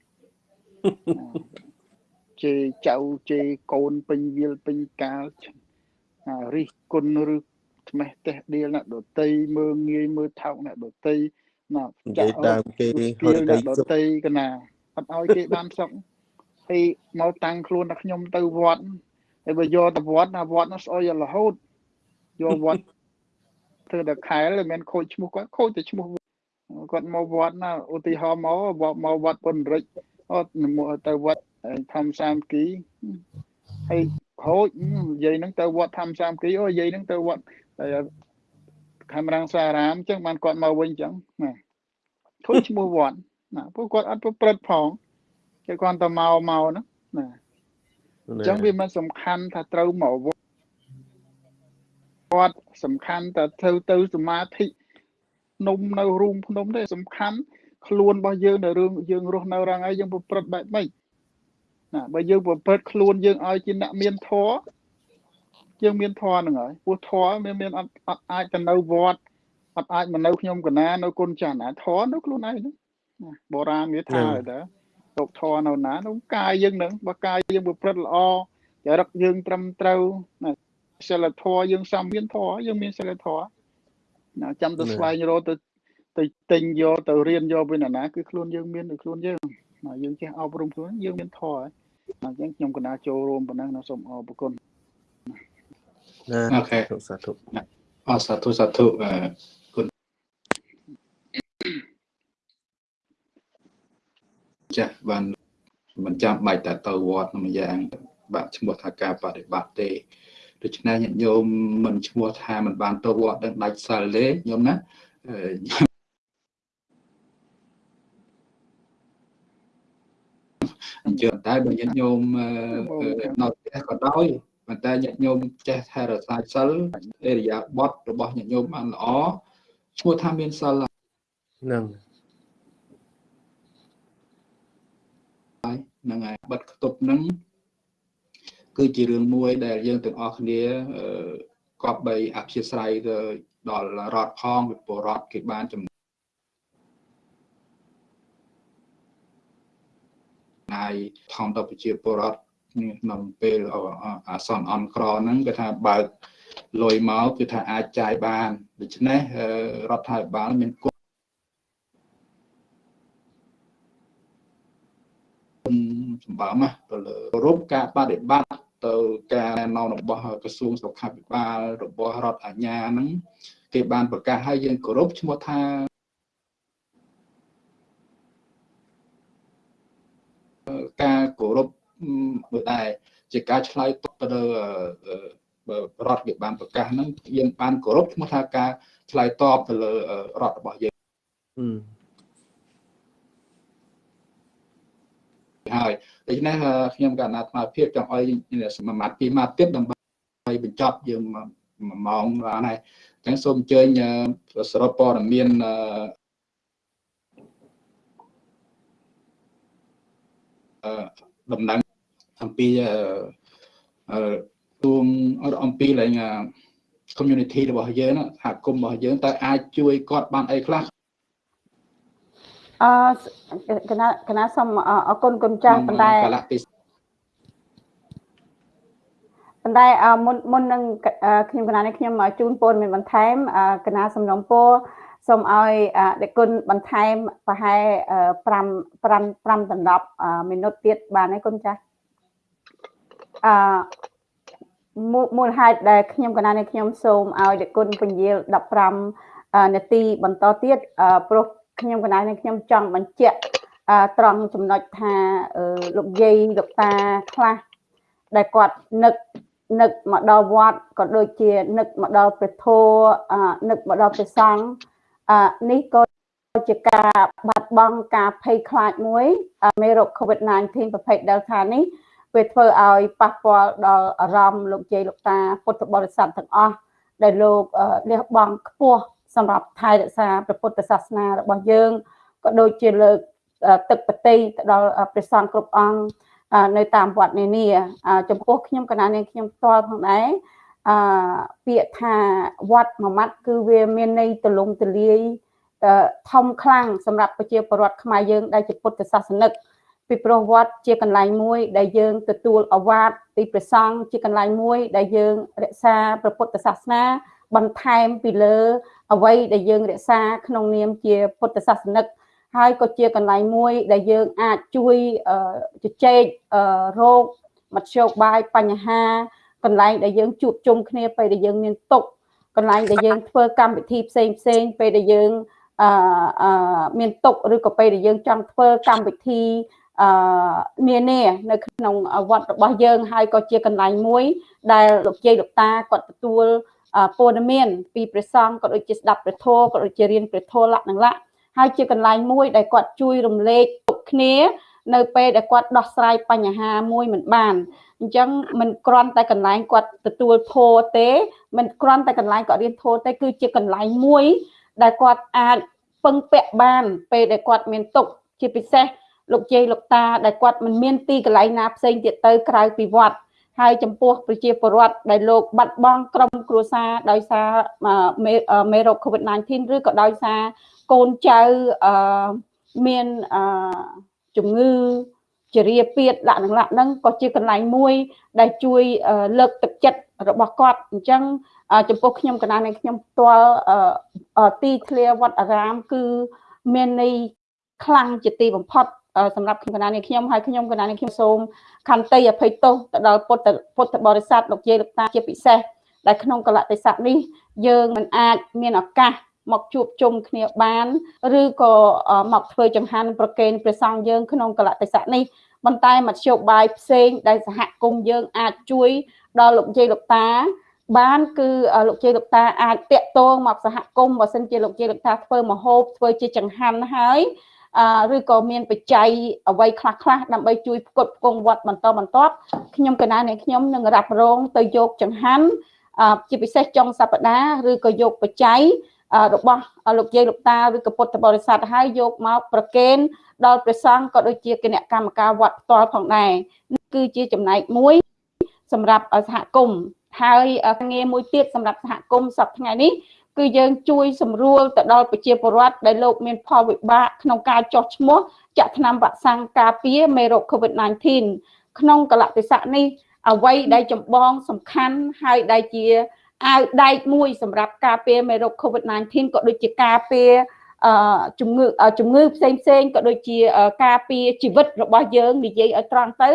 ជេរចៅជេរកូនពេញវាលពេញកាលអារិះគុណឬថ្មេះតេះដៀលអ្នកដតីមើងងាយមើលថោកអ្នកដតីណានិយាយដើមគេហុគៀយលដីអ្នកដសុខតីកណាអត់ឲ្យគេបានសុខហើយមកតាំងខ្លួនតែខ្ញុំទៅវត្តហើយបើយកទៅវត្តណាវត្តនោះស្អុយរហូតយកវត្ត ធ្វើតែខែលមិនមែនខូចឈ្មោះគាត់ខូចតែឈ្មោះគាត់មកវត្តណាឧទាហរណ៍មកមកវត្តពុនរិចអត់ទៅវត្តធម្មសាមគ្គីហើយខូចនិយាយហ្នឹងទៅវត្តធម្មសាមគ្គីអូនិយាយហ្នឹងទៅវត្តខេមរាំងសារាមអញ្ចឹងបានគាត់មកវិញអញ្ចឹងណាខូចឈ្មោះវត្តណាពួកគាត់អត់ប្រព្រឹត្តផងគេគាត់ទៅមកមកហ្នឹងណាអញ្ចឹងវាមិនសំខាន់ថាត្រូវមកវត្ត គាត់សំខាន់តែធ្វើទៅសមាធិនំនៅរូងភ្នំទេសំខាន់ខ្លួនរបស់យើងនៅរឿងយើងរស់នៅរងហើយយើងប្រព្រឹត្តបែបម៉េចណាបើយើងប្រព្រឹត្តខ្លួនយើងឲ្យជាអ្នកមានធម៌យើងមានធម៌ហ្នឹងហើយព្រោះធម៌មានមានអត់អត់អាចទៅនៅវត្តអត់អាចមកនៅខ្ញុំកណានៅគុណចាស់ណាធម៌នៅខ្លួនឯងហ្នឹងបុរាណវាថាទៅលោកធម៌នៅណាក្នុងកាយយើងហ្នឹងបើកាយយើងប្រព្រឹត្តល្អចរិតយើងត្រឹមត្រូវណា សិលធម៌យើងសំមានធម៌យើងមានសិលធម៌ណាចាំទៅស្វែងរកទៅទៅទិញយកទៅរៀនយកពីណាគឺខ្លួនយើងមាននៅខ្លួនយើងណាយើងចេះអប់រំខ្លួនយើងមានធម៌ហើយអញ្ចឹងខ្ញុំកណាចូលរួមប៉ុណ្ណឹងណាសូមអរគុណណាអូខេសាធុអរសាធុសាធុអឺគុណចាស់បានមិនចាំបាច់តែទៅវត្តមួយយ៉ាង បាទឈ្មោះថាការបដិបត្តិទេ ដូច្នេះញាតិញោមមិនឈ្មោះថាមិនបានទៅវត្តដឹងដាច់សិលទេញោមណាអញ្ចឹងតែបើញាតិញោមនៅផ្ទះក៏ដោយប៉ុន្តែញាតិញោមចេះថែរក្សាសិលអេរិយាបថរបស់ញាតិញោមបានល្អឈ្មោះថាមានសិលហ្នឹងហ្នឹងហើយបិទខ្ទប់ហ្នឹង គឺជារឿងមួយដែលយើងទាំងអស់គ្នាគប្បីអព្យាស្រ័យទៅដល់រដ្ឋផងវិពរដ្ឋគេបានចំណាយថំដល់ប្រជាពលរដ្ឋក្នុងពេលអាសន្នអន់ក្រហ្នឹងគេថាបើកលុយមកគឺថាអាចចាយបានដូច្នេះរដ្ឋាភិបាលមានគុណសម្បើមទៅលើរូបការបដិបត្តិ ទៅការណែនាំរបស់ក្រសួងសុខាភិបាលរបស់រដ្ឋអាជ្ញាហ្នឹងគេបានប្រកាសឲ្យយើងគោរពឈ្មោះថាការគោរពមួយដែរជាការឆ្លើយតបទៅរដ្ឋគេបានប្រកាសហ្នឹងយើងបានគោរពឈ្មោះថាការឆ្លើយតបទៅលើរដ្ឋរបស់យើង ហើយដូច្នេះខ្ញុំកណ្ដាអាត្មាភាពចង់ឲ្យមួយម៉ាត់ពីរម៉ាត់ទៀតដើម្បីបញ្ចប់យើងមួយម៉ោងបានហើយអញ្ចឹងសូមអញ្ជើញសរុបព័ត៌មានអឺដំណឹងអំពីអឺទួងអំពីឡើង community របស់យើងសហគមន៍របស់យើងតើអាចជួយគាត់បានអីខ្លះ អឺកណាកណាសូមអរគុណគុណចាស់ប៉ុន្តែប៉ុន្តែមុនមុននឹងខ្ញុំកណានេះខ្ញុំជូនពរមានបន្ថែមកណាសំណុំពរសូមឲ្យដេគុណបន្ថែមប្រហែល5 5 5ដណ្ដប់មីនុតទៀតបានទេគុណចាស់អឺមូលហេតុដែលខ្ញុំកណានេះខ្ញុំសូមឲ្យដេគុណពន្យាល15នាទីបន្តទៀតព្រោះ ខ្ញុំកណ្ដាលនេះខ្ញុំចង់បញ្ជាក់ត្រង់ចំណុចថាលោកយាយលោកតាខ្លះដែលគាត់នឹកនឹកមកដល់វត្តក៏ដូចជានឹកមកដល់ព្រះធម៌នឹកមកដល់ព្រះសង្ឃនេះក៏ជាការបាត់បង់ការភ័យខ្លាចមួយមេរោគ COVID-19 ប្រភេទ Delta នេះវាធ្វើឲ្យប៉ះពាល់ដល់អារម្មណ៍លោកជ័យលោកតាពុទ្ធបរិស័ទទាំងអស់ដែលលោកលះបង់ខ្ពស់ សម្រាប់ថែរក្សាព្រះពុទ្ធសាសនារបស់យើងក៏ដូចជាលើកទឹកបតីទៅដល់ព្រះសង្ឃគ្រប់អង្គនៅតាមវត្តនានាចំពោះខ្ញុំកណានាងខ្ញុំផ្ទាល់ផងដែរអឺពាក្យថាវត្តមួយម៉ាត់គឺវាមានន័យទលំទលាយធំខ្លាំងសម្រាប់ប្រជាពលរដ្ឋខ្មែរយើងដែលជាពុទ្ធសាសនិកពីព្រោះវត្តជាកន្លែងមួយ ដែលយើងទទួលអវាទពីព្រះសង្ឃជាកន្លែងមួយ ដែលយើងរក្សាព្រះពុទ្ធសាសនាបន្ថែមពីលើ អ្វីដែលយើងរក្សាក្នុងនាមជាពុទ្ធសាសនិកហើយក៏ជាកន្លែងមួយ ដែលយើងអាចជួយជជែករោគមធ្យោបាយបញ្ហា កន្លែងដែលយើងជួបជុំគ្នាពេលដែលយើងមានទុកកន្លែងដែលយើងធ្វើកម្មវិធីផ្សេងផ្សេងពេលដែលយើងអឺមានទុកឬក៏ពេលដែលយើងចង់ធ្វើកម្មវិធីអឺនានានៅក្នុងវត្តរបស់យើងហើយក៏ជាកន្លែងមួយ ដែលលោកជ័យលោកតាគាត់ទទួល ព័ត៌មានពីព្រះសង្ឃក៏ដូចជាស្ដាប់ព្រះធម៌ក៏ដូចជារៀនព្រះធម៌លក្ខណៈលក្ខហើយជាកន្លែងមួយដែលគាត់ជួយរំលែកទុកគ្នា នៅពេលដែលគាត់ដោះស្រាយបញ្ហាមួយមិនបានអញ្ចឹងមិនគ្រាន់តែកន្លែងគាត់ទទួលធម៌ទេមិនគ្រាន់តែកន្លែងគាត់រៀនធម៌ទេគឺជាកន្លែងមួយដែលគាត់អាចពឹងពាក់បានពេលដែលគាត់មានទុកជាពិសេសលោកជ័យលោកតាដែលគាត់មិនមានទីកន្លែងណាផ្សេងទៀតទៅក្រៅពីវត្ត ហើយចំពោះប្រជាពលរដ្ឋដែលលោកបាត់បង់ក្រុមគ្រួសារដោយសារមេរោគ COVID-19 ឬក៏ដោយសារកូនចៅអឺមានអឺជំងឺជារាពៀតលក្ខណៈហ្នឹងក៏ជាកន្លែងមួយ ដែលជួយលើកទឹកចិត្តរបស់គាត់អញ្ចឹងចំពោះខ្ញុំកណ្ដាលនៃខ្ញុំផ្ទាល់ទីធ្លាវត្តអារាម គឺមានន័យខ្លាំងជាទីបំផុត សម្រាប់គណៈនេះខ្ញុំហើយខ្ញុំគណៈនេះខ្ញុំសូមខន្តីអភ័យទោសទៅដល់ពុទ្ធពុទ្ធបរិស័ទលោកយាយលោកតាជាពិសេសដែលក្នុងកលតិស័កនេះយើងមិនអាចមានឱកាសមកជួបជុំគ្នាបានឬក៏មកធ្វើចង្ហាន់ប្រកេនព្រះសង្ឃយើងក្នុងកលតិស័កនេះប៉ុន្តែមធ្យោបាយផ្សេងដែលសហគមន៍យើងអាចជួយដល់លោកយាយលោកតា បានគឺលោកជ័យលោកតាអាចតាក់ទងមកសហគមន៍បើសិនជាលោកជ័យលោកតាធ្វើមហូបធ្វើជាចង្ហាន់ហើយ ឬក៏មានបច្ច័យអ្វីខ្លះខ្លះដើម្បីជួយផ្គត់ផ្គង់វត្តបន្តបន្ទាប់ខ្ញុំកណានៃខ្ញុំនឹងរ៉ាប់រងទៅយកចង្ហាន់ជាពិសេសចុងសប្តាហ៍ឬក៏យកបច្ច័យរបស់លោកយាយលោកតាឬក៏ពុទ្ធបរិស័ទហើយយកមកប្រគេនដល់ព្រះសង្ឃក៏ដូចជាគណៈកម្មការវត្តផ្ទាល់ផងដែរនេះគឺជាចំណែកមួយសម្រាប់សហគមន៍ហើយងារមួយទៀតសម្រាប់សហគមន៍សប្តាហ៍ថ្ងៃនេះ គឺយើងជួយសម្រួលទៅដល់ប្រជាពលរដ្ឋដែលលោកមានផលវិបាកក្នុងការចោះឈ្មោះចាក់ថ្នាំវ៉ាក់សាំងការពារមេរោគ COVID-19 ក្នុងកលៈទេសៈនេះអ្វីដែលចម្បងសំខាន់ហើយដែលជាអាវដែកមួយសម្រាប់ការពារមេរោគ COVID-19 ក៏ដូចជាការពារអឺជំងឺជំងឺផ្សេងផ្សេងក៏ដូចជាការពារជីវិតរបស់យើងនិយាយឲ្យត្រង់ទៅ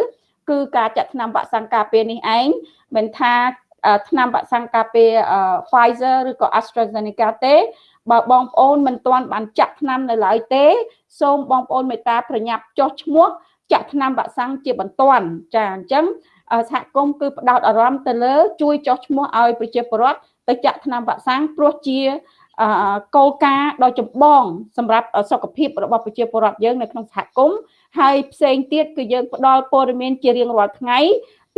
គឺការចាក់ថ្នាំវ៉ាក់សាំងការពារនេះឯងមិនថា ថ្នាំវ៉ាក់សាំងការពារ Pfizer ឬក៏ AstraZeneca ទេបើបងប្អូនមិនទាន់បានចាក់ថ្នាំនៅឡើយទេ សូមបងប្អូនមេត្តាប្រញាប់ចុះឈ្មោះចាក់ថ្នាំវ៉ាក់សាំងជាបន្ទាន់ចាអញ្ចឹងសហគមន៍គឺផ្ដោតអារម្មណ៍ទៅលើ ជួយចុះឈ្មោះឲ្យប្រជាពលរដ្ឋទៅចាក់ថ្នាំវ៉ាក់សាំងព្រោះជាគោលការណ៍ដ៏ចម្បងសម្រាប់សុខភាពរបស់ប្រជាពលរដ្ឋយើងនៅក្នុងសហគមន៍ហើយផ្សេងទៀតគឺយើងផ្ដល់ព័ត៌មានជារៀងរាល់ថ្ងៃ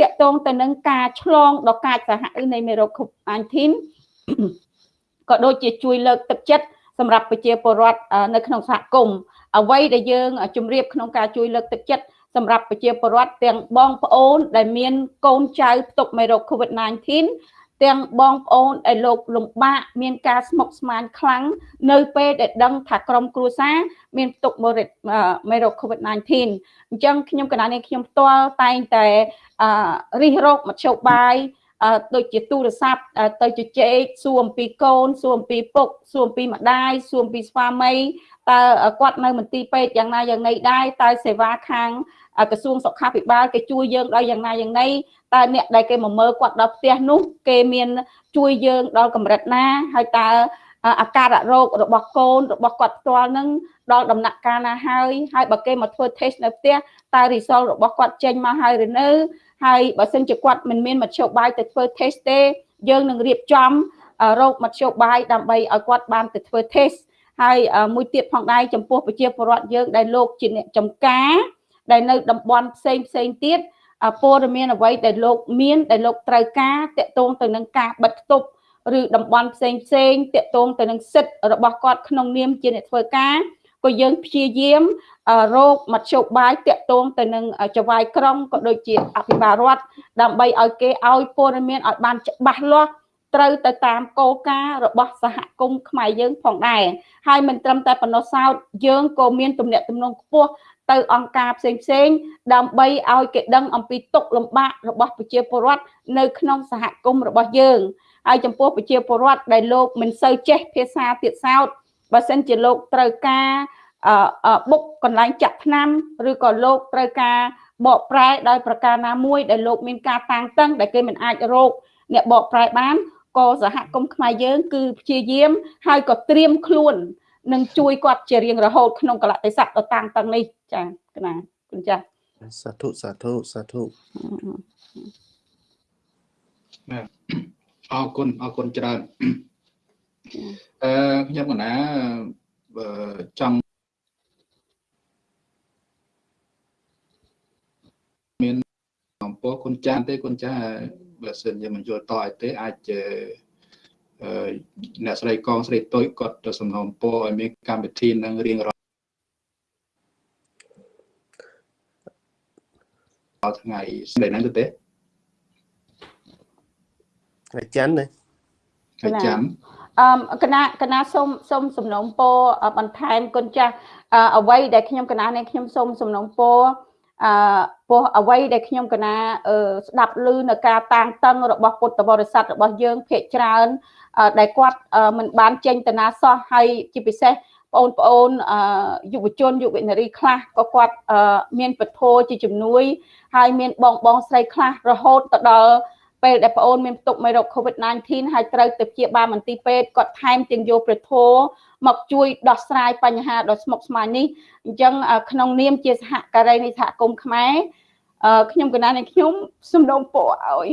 តាក់ទងទៅនឹងការឆ្លងដ៏កាចសាហាវនៃមេរោគ COVID-19 ក៏ដូចជាជួយលើកទឹកចិត្តសម្រាប់ប្រជាពលរដ្ឋនៅក្នុងសហគមន៍អ្វីដែលយើងជម្រាបក្នុងការជួយលើកទឹកចិត្តសម្រាប់ប្រជាពលរដ្ឋទាំងបងប្អូន ដែលមានកូនចៅផ្ទុកមេរោគ COVID-19 ទាំងបងប្អូនដែលលោកលំបាកមានការស្មុគស្មាញខ្លាំងនៅពេលដែលដឹងថាក្រុមគ្រួសារមានផ្ទុកមេរោគ COVID-19 អញ្ចឹងខ្ញុំកណានេះខ្ញុំផ្ទាល់តែងតែ រិះរោគមធ្យោបាយដូចជាទូរស័ព្ទទៅជជែកសួរអំពីកូនសួរអំពីពុកសួរអំពីម្ដាយសួរអំពីស្វាមីតើគាត់នៅមន្ទីរពេទ្យយ៉ាងណាយ៉ាងណីដែរតើសេវាខាងក្រសួងសុខាភិបាលគេជួយយើងដល់យ៉ាងណាយ៉ាងណីតើអ្នកដែលគេមកមើលគាត់ដល់ផ្ទះនោះ គេមានជួយយើងដល់កម្រិតណាហើយតើអាការៈរោគរបស់កូនរបស់គាត់ផ្ទាល់នឹងដល់ដំណាក់កាលណាហើយហើយបើគេមកធ្វើ test នៅផ្ទះតើ result របស់គាត់ចេញមកហើយឬនៅ ហើយបើសិនជាគាត់មិនមានមធ្យោបាយទៅធ្វើ test ទេយើងនឹងរៀបចំរោគមធ្យោបាយដើម្បីឲ្យគាត់បានទៅធ្វើ test ហើយមួយទៀតផងដែរចំពោះប្រជាពលរដ្ឋយើងដែលលោកជាអ្នកចំការ ដែលនៅតំបន់ផ្សេងផ្សេងទៀតព័ត៌មានអ្វីដែលលោកមានដែលលោកត្រូវការតកតងទៅនឹងការបិទគប់ឬតំបន់ផ្សេងផ្សេងតកតងទៅនឹងសិទ្ធិរបស់គាត់ក្នុងនាមជាអ្នកធ្វើការ ក៏យើងព្យាយាមរោគមធ្យោបាយតាក់ទងទៅនឹងចវាយក្រុងក៏ដូចជាអភិបាលរដ្ឋដើម្បីឲ្យគេឲ្យព័ត៌មានឲ្យបានច្បាស់លាស់ត្រូវទៅតាមគោលការណ៍របស់សហគមន៍ខ្មែរយើងផងដែរហើយមិនត្រឹមតែប៉ុណ្ណោះសោតយើងក៏មានទំនាក់ទំនងខ្ពស់ទៅអង្គការផ្សេងផ្សេងដើម្បីឲ្យគេដឹងអំពីទុកលំបាករបស់ប្រជាពលរដ្ឋនៅក្នុងសហគមន៍របស់យើងហើយចំពោះប្រជាពលរដ្ឋដែលលោកមិនសូវចេះភាសាទៀតសោត បើសិនជាលោកត្រូវការអឺអឺបុកកន្លែងចាក់ថ្នាំឬក៏លោកត្រូវការបកប្រែដោយប្រការណាមួយដែលលោកមានការតាំងតឹងដែលគេមិនអាចរកអ្នកបកប្រែបានក៏សហគមន៍ខ្មែរយើង គឺព្យាយាមហើយក៏ត្រៀមខ្លួននឹងជួយគាត់ជារៀងរហូតក្នុងកលៈទេសៈដ៏តាំងតឹងនេះចាកណាគុណចាស់សាធុសាធុសាធុអរគុណអរគុណច្រើន អឺខ្ញុំកណាបើចង់មានអំពើគុណចាស់ទេគុណចាស់បើសិនជាមិនយល់តឲ្យទេអាចជាអឺអ្នកស្រីកងស្រីតុយគាត់ទៅសំណូមពរឲ្យមានកម្មវិធីនឹងរៀងរាល់ថ្ងៃស្ដីហ្នឹងទៅទេថ្ងៃច័ន្ទណាថ្ងៃច័ន្ទ អឺកណាកណាសូមសូមសំណូមពរអឺបន្ថែមគុណចាស់អឺអ្វីដែលខ្ញុំកណានេះខ្ញុំសូមសំណូមពរអឺពោះអ្វីដែលខ្ញុំកណាអឺស្ដាប់ឮនៅការតាំងតឹងរបស់ពុទ្ធបរិស័ទរបស់យើងភាកច្រើនអឺដែលគាត់អឺមិនបានចេញតាណាសោះហើយជាពិសេសបងប្អូនអឺយុវជនយុវនារីខ្លះក៏គាត់អឺមានពធជាជំនួយ ហើយមានបងបងស្រីខ្លះរហូតទៅដល់ ពេលដែលប្អូនមានផ្ទុកមេរោគ COVID-19 ហើយត្រូវទៅព្យាបាលមន្ទីរពេទ្យគាត់ថែមទាំងយកព្រះធម៌មកជួយដោះស្រាយបញ្ហាដ៏ស្មុគស្មាញនេះអញ្ចឹងអឺក្នុងនាមជាសហការីនៃសហគមន៍ខ្មែរអឺខ្ញុំកណានៃខ្ញុំសំណូមពរឲ្យ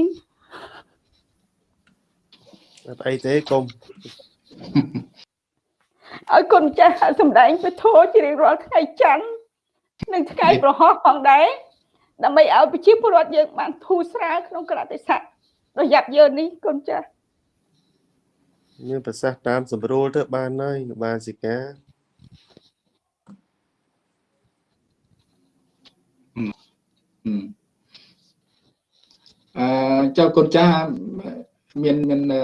អត់អីទេកុំឲ្យគុណចាស់សម្ដែងព្រះធម៌ជារៀងរាល់ថ្ងៃច័ន្ទនិងថ្ងៃប្រហោះផងដែរដើម្បីឲ្យប្រជាពលរដ្ឋយើងបានធូរស្រាលក្នុងក្រតិស័ក ដ៏យ៉ាប់យ៉ឺននេះគុណចាស់មានប្រសាសន៍តាមសម្រួលទៅបានហើយបានសិកាអឺអឺចៅគុណចាស់មានមានអឺ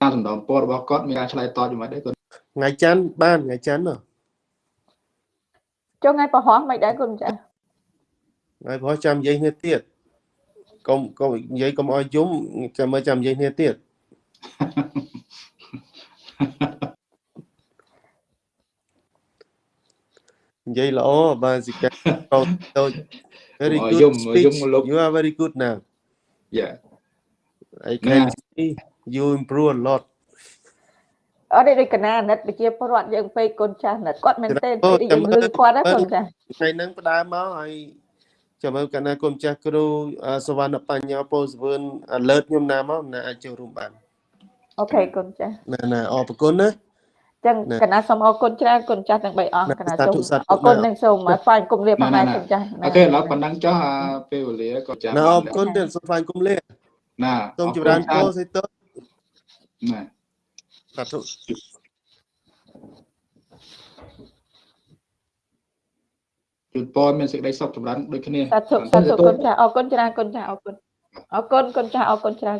ការសំដៅពររបស់គាត់មានការឆ្លើយតបយ៉ាងម៉េចដែរគុណថ្ងៃច័ន្ទបានថ្ងៃច័ន្ទហ៎ចុះថ្ងៃប្រហោះមិនដែរគុណចាស់ហើយព្រោះចាំនិយាយគ្នាទៀត កុំកុំនិយាយកុំឲ្យយំចាំមើលចាំនិយាយគ្នាទៀតនិយាយល្អបានសិកាទៅទៅ very ឲ្យ good យំ speech យំលោក you are very good now យ៉ា I can see you improve a lot អត់ទេដូចកណាអាណិតប្រជាពលរដ្ឋយើងពេកគុណចាស់អាណិតគាត់មែនទេពេលយើងលឺគាត់ណាគុណចាស់ថ្ងៃហ្នឹងផ្ដើមមកហើយ ចាំមើលកណ្ណាគុំចាស់គ្រូអសវណ្ណបញ្ញោពោសវឿន alert ខ្ញុំណាមកណាអាចចូលរួមបានអូខេគុណចាស់ណាណាអរគុណណាចឹងណាកណាសូមអរគុណច្រើនគុណចាស់ទាំង3អង្គណាកណាសាសូធុមសាធុអរគុណណានិងសូមស្វែងគុំលាផងដែរគុណចាស់អូខេឥឡូវប៉ុណ្ណឹងចុះអាពេលវេលាក៏ចាំណាអរគុណទៀតសូមថ្លែងគុំលាណាសូមចម្រើនពរសេតណាសាធុ ជូនពរមានសេចក្តីសុខចម្រើនដូចគ្នាសាធុសាធុគុណចាស់អរគុណច្រើនគុណចាស់អរគុណអរគុណគុណចាស់អរគុណច្រើន